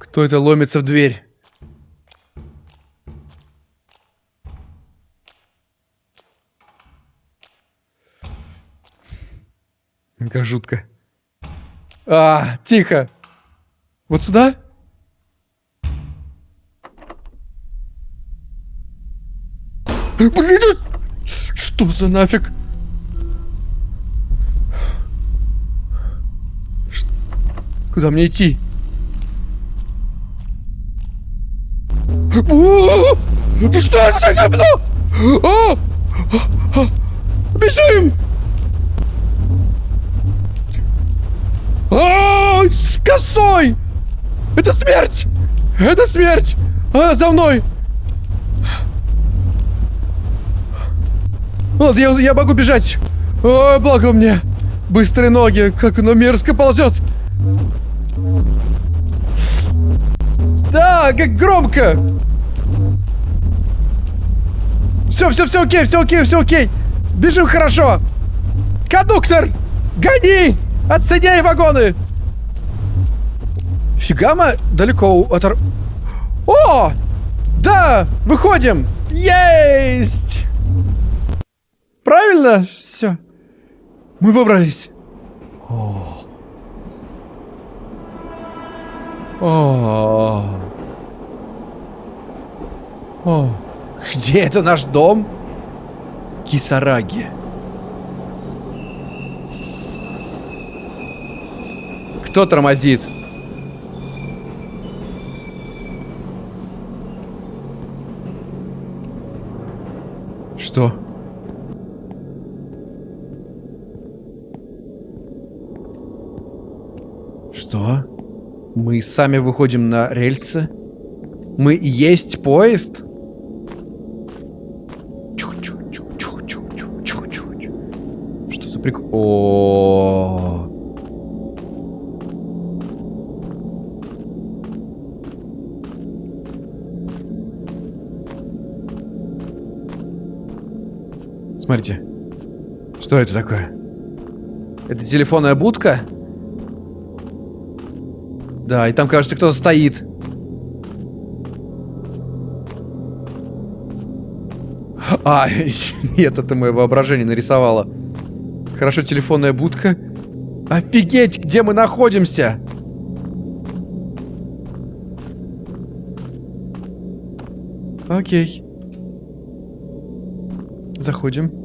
Кто это ломится в дверь? Как жутко. А, тихо. Вот сюда? Блин, что за нафиг? Куда мне идти? Что за говно? Бежим! А, с косой! Это смерть! Это смерть! А, за мной! Вот, я, я могу бежать. О, благо мне. Быстрые ноги, как оно мерзко ползет. Да, как громко. Все, все, все окей, все окей, все окей. Бежим хорошо. Кондуктор, гони! Отсоединяй вагоны! Фига мы далеко от... О! Да! Выходим! Есть! Правильно? Все. Мы выбрались. О. О. О. Где это наш дом? Кисараги. Кто тормозит? Что? Что? Мы сами выходим на рельсы? Мы есть поезд? Что за прикол? -о, -о, -о. Смотрите. Что это такое? Это телефонная будка? Да, и там, кажется, кто-то стоит. А, нет, это мое воображение нарисовало. Хорошо, телефонная будка. Офигеть, где мы находимся? Окей. Заходим.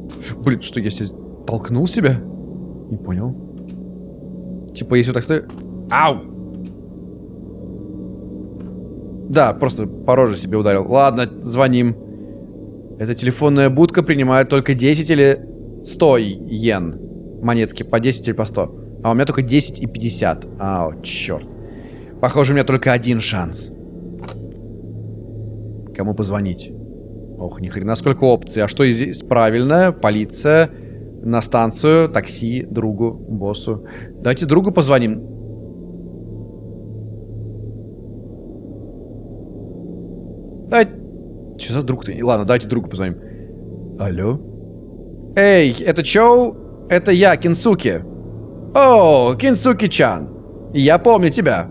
Блин, что, я здесь толкнул себя? Не понял. Типа, если так стою... Ау! Да, просто по роже себе ударил. Ладно, звоним. Эта телефонная будка принимает только 10 или 100 йен. Монетки по 10 или по 100. А у меня только 10 и 50. Ау, черт. Похоже, у меня только один шанс. Кому позвонить? Ох, ни хрена сколько опций. А что здесь правильно? Полиция, на станцию, такси, другу, боссу. Давайте другу позвоним. Давайте... Что за друг ты? Ладно, давайте другу позвоним. Алло? Эй, это Чоу? Это я, Кинсуки. О, Кинсуки-чан. Я помню тебя.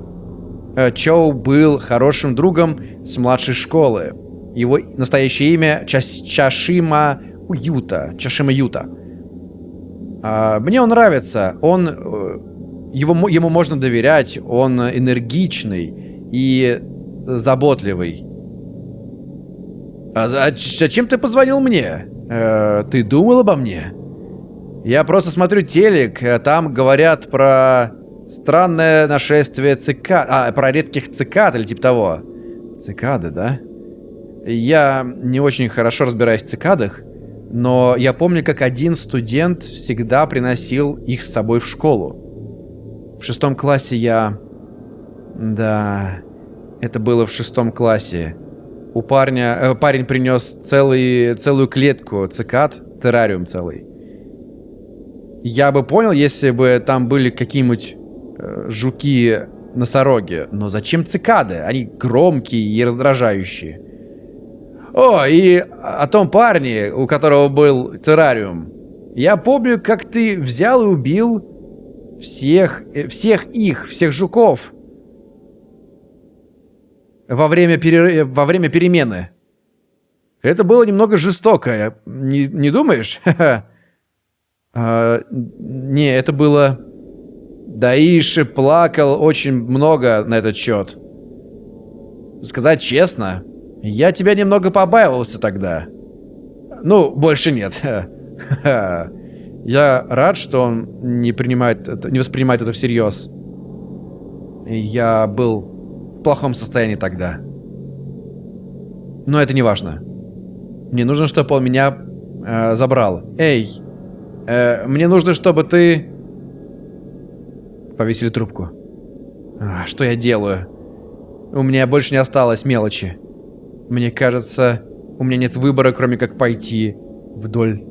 Э, Чоу был хорошим другом с младшей школы. Его настоящее имя Чаш Чашима Юта. Чашима Юта. А, мне он нравится. Он... Э, его, ему можно доверять. Он энергичный и заботливый. А, а зачем ты позвонил мне? Э, ты думал обо мне? Я просто смотрю телек, э, там говорят про странное нашествие цикад... А, про редких цикад или типа того. Цикады, да? Я не очень хорошо разбираюсь в цикадах, но я помню, как один студент всегда приносил их с собой в школу. В шестом классе я... Да, это было в шестом классе. У парня... Э, парень принес целый, целую клетку цикад, террариум целый. Я бы понял, если бы там были какие-нибудь э, жуки-носороги. Но зачем цикады? Они громкие и раздражающие. О, и о том парне, у которого был террариум. Я помню, как ты взял и убил всех, э, всех их, всех жуков. Во время, перер... во время перемены. Это было немного жестоко, не, не думаешь? а, не, это было... Даиши плакал очень много на этот счет. Сказать честно, я тебя немного побаивался тогда. Ну, больше нет. Я рад, что он не принимает, не воспринимает это всерьез. Я был в плохом состоянии тогда. Но это не важно. Мне нужно, чтобы он меня э, забрал. Эй, э, мне нужно, чтобы ты... Повесили трубку. А, что я делаю? У меня больше не осталось мелочи. Мне кажется, у меня нет выбора, кроме как пойти вдоль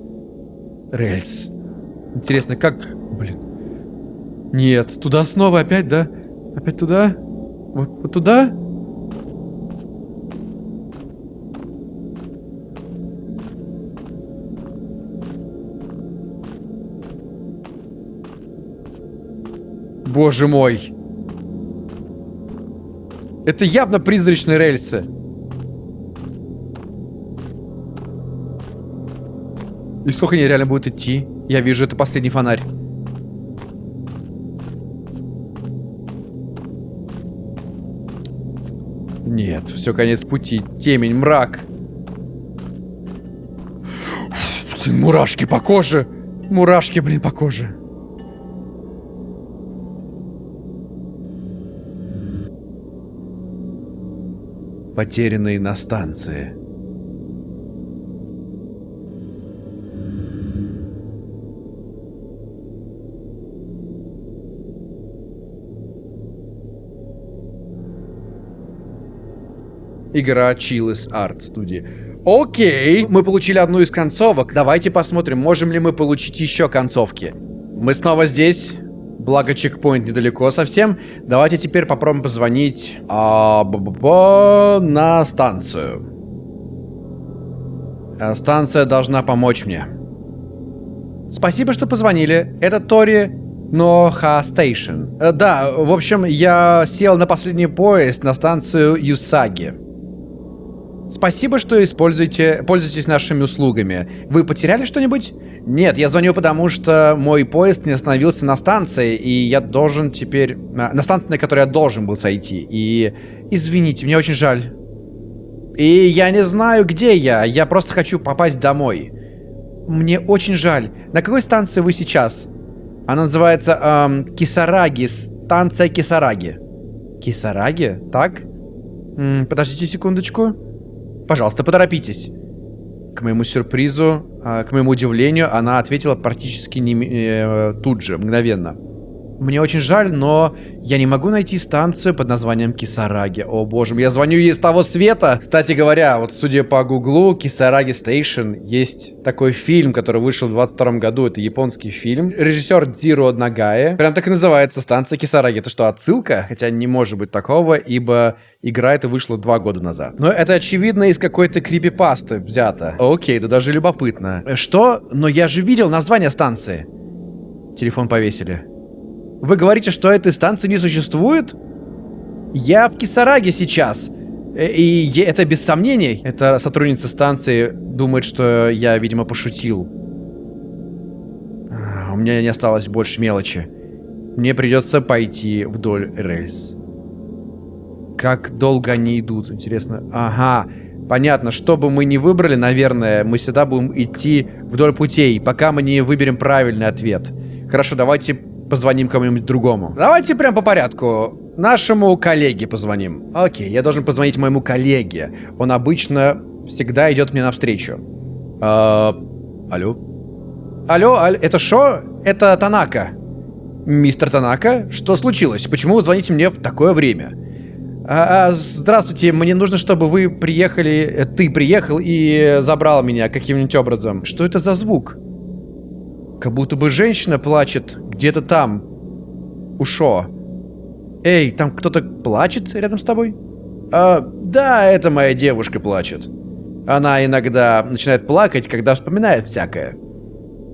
рельс. Интересно, как... Блин. Нет, туда снова опять, да? Опять туда? Вот, вот туда? Боже мой. Это явно призрачные рельсы. И сколько они реально будут идти? Я вижу, это последний фонарь. Нет, все, конец пути. Темень, мрак. Мурашки по коже. Мурашки, блин, по коже. Потерянные на станции. Игра Chillis Art Studio. Окей, мы получили одну из концовок. Давайте посмотрим, можем ли мы получить еще концовки. Мы снова здесь. Благо чекпоинт недалеко совсем. Давайте теперь попробуем позвонить а, б -б -б на станцию. А, станция должна помочь мне. Спасибо, что позвонили. Это Тори Ноха Стейшн. Э, Да, в общем, я сел на последний поезд на станцию Юсаги. Спасибо, что используете, пользуетесь нашими услугами. Вы потеряли что-нибудь? Нет, я звоню, потому что мой поезд не остановился на станции, и я должен теперь... а, На станции, на которой я должен был сойти. И... Извините, мне очень жаль. И я не знаю, где я. Я просто хочу попасть домой. Мне очень жаль. На какой станции вы сейчас? Она называется эм, Кисараги. Станция Кисараги. Кисараги? Так? М, подождите секундочку. Пожалуйста, поторопитесь. К моему сюрпризу, а, к моему удивлению, она ответила практически не, э, тут же, мгновенно. Мне очень жаль, но я не могу найти станцию под названием Кисараги. О боже я звоню ей из того света. Кстати говоря, вот судя по гуглу, Кисараги Стейшн есть такой фильм, который вышел в 22 году. Это японский фильм. Режиссер Дзиро Нагае. Прям так и называется станция Кисараги. Это что, отсылка? Хотя не может быть такого, ибо игра эта вышла два года назад. Но это очевидно из какой-то крипипасты взято. Окей, да даже любопытно. Э, Что? Но я же видел название станции. Телефон повесили. Вы говорите, что этой станции не существует? Я в Кисараге сейчас. Э, И это без сомнений. Эта сотрудница станции думает, что я, видимо, пошутил. А, У меня не осталось больше мелочи. Мне придется пойти вдоль рельс. Как долго они идут, интересно. Ага, понятно. Что бы мы ни выбрали, наверное, мы всегда будем идти вдоль путей, пока мы не выберем правильный ответ. Хорошо, давайте позвоним кому-нибудь другому. Давайте прям по порядку. Нашему коллеге позвоним. Окей, я должен позвонить моему коллеге. Он обычно всегда идет мне навстречу. А, алло? Алло, аль- это Шо? Это Танака. Мистер Танака? Что случилось? Почему вы звоните мне в такое время? А, а, здравствуйте, мне нужно, чтобы вы приехали, э, ты приехал и забрал меня каким-нибудь образом. Что это за звук? Как будто бы женщина плачет где-то там. У Шо. Эй, там кто-то плачет рядом с тобой? А, да, это моя девушка плачет. Она иногда начинает плакать, когда вспоминает всякое.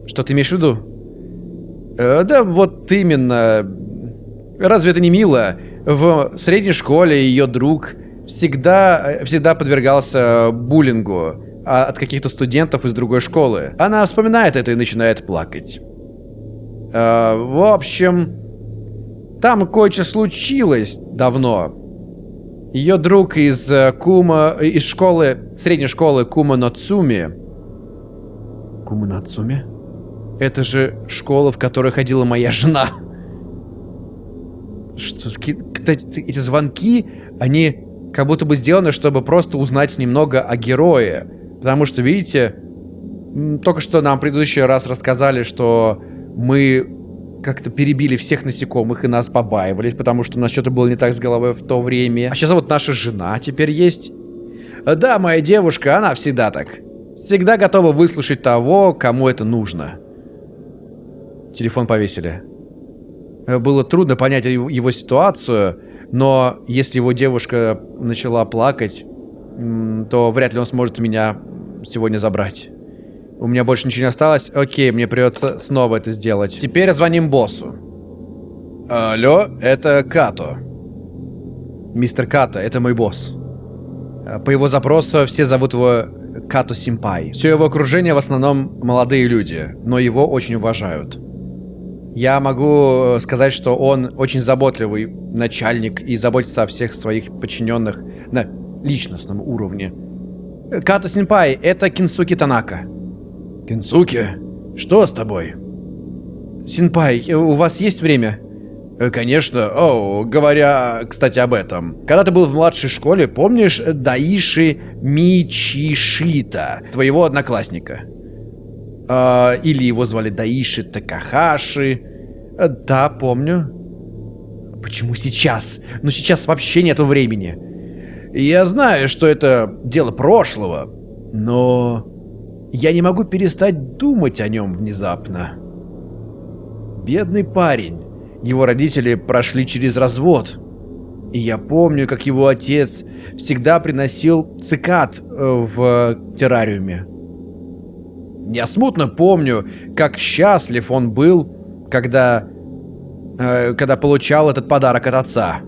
Что ты имеешь в виду? Э, да вот именно. Разве это не мило? В средней школе ее друг всегда, всегда подвергался буллингу а, от каких-то студентов из другой школы. Она вспоминает это и начинает плакать. Э, в общем, там кое-что случилось давно. Ее друг из э, Кума, из школы, средней школы Кума Нацуми. Кума Нацуми? Это же школа, в которой ходила моя жена. Что, эти звонки, они как будто бы сделаны, чтобы просто узнать немного о герое. Потому что, видите, только что нам в предыдущий раз рассказали, что мы как-то перебили всех насекомых и нас побаивались, потому что у нас что-то было не так с головой в то время. А сейчас вот наша жена теперь есть. Э, Да, моя девушка, она всегда так. Всегда готова выслушать того, кому это нужно. Телефон повесили. Э, Было трудно понять его, ситуацию, но если его девушка начала плакать, то вряд ли он сможет меня сегодня забрать. У меня больше ничего не осталось. Окей, мне придется снова это сделать. Теперь звоним боссу. Алло, это Като. Мистер Като, это мой босс. Э, По его запросу все зовут его Като Симпай. Все его окружение в основном молодые люди, но его очень уважают. Я могу э, сказать, что он очень заботливый начальник и заботится о всех своих подчиненных на личностном уровне. Э, Като Симпай, это Кинсуки Танака. Кинсуки, что с тобой? Синпай, э, у вас есть время? Э, Конечно. О, говоря, кстати, об этом. Когда ты был в младшей школе, помнишь э, Даиши Мичишита, твоего одноклассника? А, или его звали Даиши Такахаши? Э, Да, помню. Почему сейчас? Ну сейчас вообще нету времени. Я знаю, что это дело прошлого, но я не могу перестать думать о нем внезапно. Бедный парень. Его родители прошли через развод. И я помню, как его отец всегда приносил цикад э, в террариуме. Я смутно помню, как счастлив он был, когда... э, когда получал этот подарок от отца.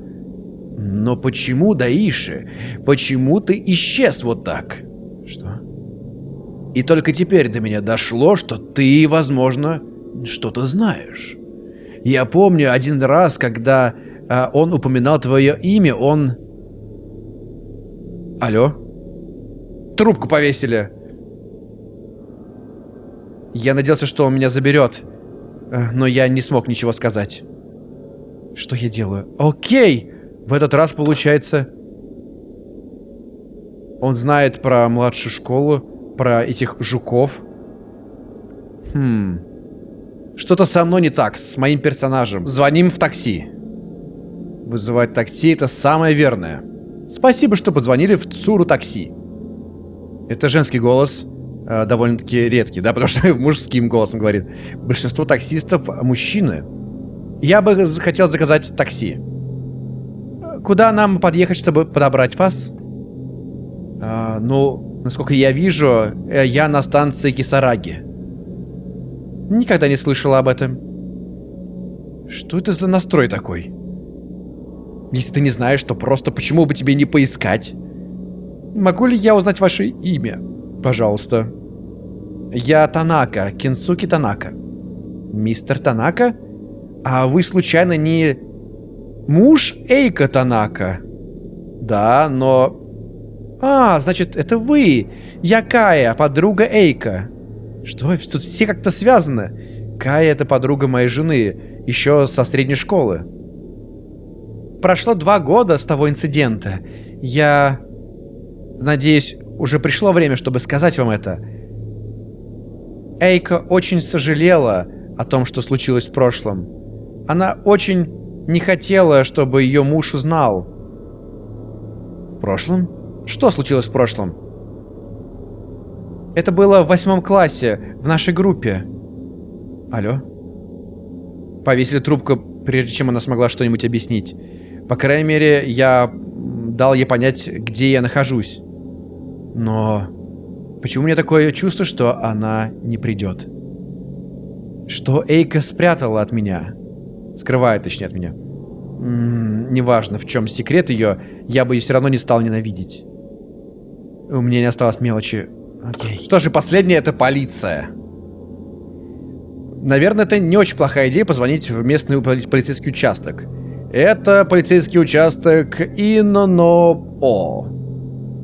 Но почему, Даиши, почему ты исчез вот так? Что? И только теперь до меня дошло, что ты, возможно, что-то знаешь. Я помню один раз, когда э, он упоминал твое имя, он... Алло? Трубку повесили. Я надеялся, что он меня заберет, э, но я не смог ничего сказать. Что я делаю? Окей! В этот раз получается... Он знает про младшую школу, про этих жуков. Хм... Что-то со мной не так, с моим персонажем. Звоним в такси. Вызывать такси — это самое верное. Спасибо, что позвонили в ЦУРу такси. Это женский голос, э, довольно-таки редкий, да, потому что мужским голосом говорит. Большинство таксистов мужчины. Я бы хотел заказать такси. Куда нам подъехать, чтобы подобрать вас? А, ну, насколько я вижу, э, я на станции Кисараги. Никогда не слышала об этом. Что это за настрой такой? Если ты не знаешь, то просто почему бы тебе не поискать? Могу ли я узнать ваше имя? Пожалуйста. Я Танака, Кинсуки Танака. Мистер Танака? А вы случайно не... Муж Эйка Танака? Да, но... А, значит, это вы. Я Кая, подруга Эйка. Что? Тут все как-то связаны. Кая это подруга моей жены, еще со средней школы. Прошло два года с того инцидента. Я... Надеюсь, уже пришло время, чтобы сказать вам это. Эйка очень сожалела о том, что случилось в прошлом. Она очень не хотела, чтобы ее муж узнал. В прошлом? Что случилось в прошлом? Это было в восьмом классе, в нашей группе. Алло? Повесили трубку, прежде чем она смогла что-нибудь объяснить. По крайней мере, я дал ей понять, где я нахожусь. Но почему у меня такое чувство, что она не придет? Что Эйка спрятала от меня? Скрывает, точнее, от меня. М -м, неважно, в чем секрет ее, я бы ее все равно не стал ненавидеть. У меня не осталось мелочи. Окей. Что же, последнее это полиция. Наверное, это не очень плохая идея позвонить в местный полицейский участок. Это полицейский участок Инно-О.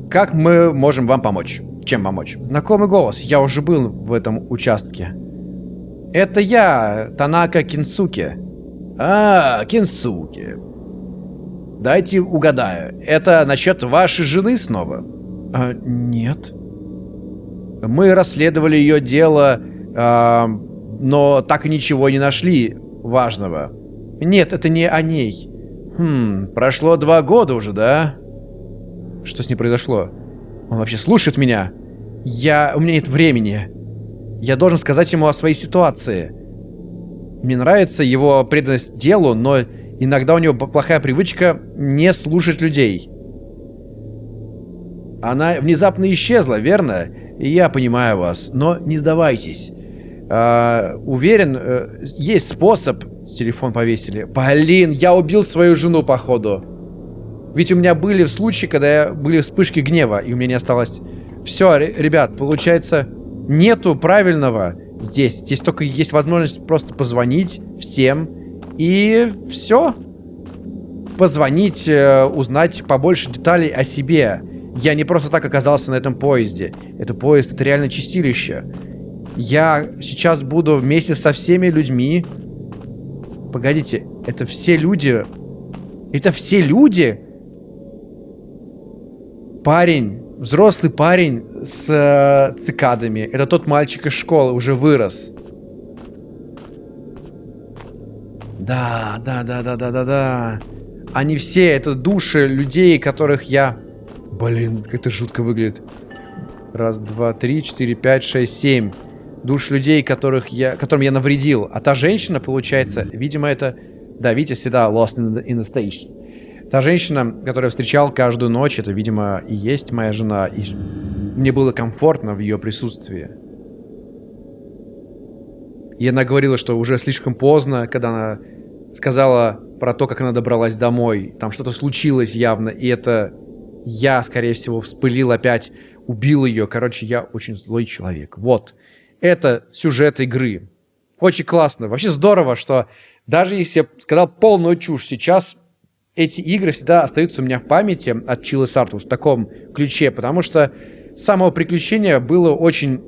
Как мы можем вам помочь? Чем помочь? Знакомый голос. Я уже был в этом участке. Это я, Танака Кинсуки. А, Кинсуки. Дайте угадаю. Это насчет вашей жены снова? А, нет. Мы расследовали ее дело, а, но так и ничего не нашли важного. Нет, это не о ней. Хм, прошло два года уже, да? Что с ней произошло? Он вообще слушает меня? Я... У меня нет времени. Я должен сказать ему о своей ситуации. Мне нравится его преданность делу, но иногда у него плохая привычка не слушать людей. Она внезапно исчезла, верно? Я понимаю вас, но не сдавайтесь. А, уверен, э, есть способ... Телефон повесили. Блин, я убил свою жену, походу. Ведь у меня были случаи, когда я, были вспышки гнева, и у меня не осталось... Все, ребят, получается, нету правильного здесь. Здесь только есть возможность просто позвонить всем, и все. Позвонить, э, узнать побольше деталей о себе. Я не просто так оказался на этом поезде. Это поезд, это реально чистилище. Я сейчас буду вместе со всеми людьми. Погодите, это все люди... Это все люди? Парень, взрослый парень с э, цикадами. Это тот мальчик из школы, уже вырос. Да, да, да, да, да, да, да. Они все, это души людей, которых я... Блин, как это жутко выглядит. Раз, два, три, четыре, пять, шесть, семь. Душ людей, которых я, которым я навредил. А та женщина, получается, видимо, это... Да, видите, всегда lost in the, in the station. Та женщина, которую я встречал каждую ночь, это, видимо, и есть моя жена. И мне было комфортно в ее присутствии. И она говорила, что уже слишком поздно, когда она сказала про то, как она добралась домой. Там что-то случилось явно, и это я, скорее всего, вспылил опять, убил ее. Короче, я очень злой человек. Вот. Это сюжет игры. Очень классно. Вообще здорово, что даже если я сказал полную чушь сейчас, эти игры всегда остаются у меня в памяти от Chile Sartus в таком ключе, потому что самого приключения было очень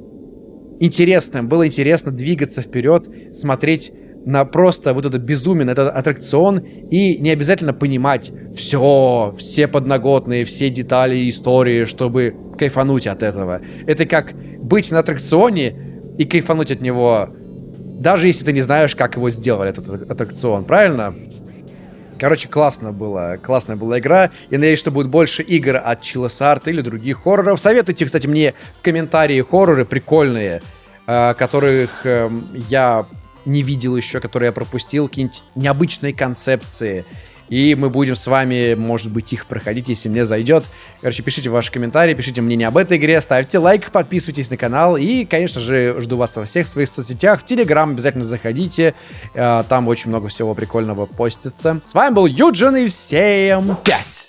интересным. Было интересно двигаться вперед, смотреть на просто вот это безумие, этот аттракцион, и не обязательно понимать все, все подноготные, все детали истории, чтобы кайфануть от этого. Это как быть на аттракционе и кайфануть от него, даже если ты не знаешь, как его сделали, этот аттракцион, правильно? Короче, классно было. Классная была игра. Я надеюсь, что будет больше игр от Chillesart или других хорроров. Советуйте, кстати, мне в комментарии хорроры прикольные, э, которых э, я не видел еще, которые я пропустил. Какие-нибудь необычные концепции. И мы будем с вами, может быть, их проходить, если мне зайдет. Короче, пишите ваши комментарии, пишите мнение об этой игре, ставьте лайк, подписывайтесь на канал. И, конечно же, жду вас во всех своих соцсетях. В Телеграм обязательно заходите. Э, там очень много всего прикольного постится. С вами был Юджин и всем пять!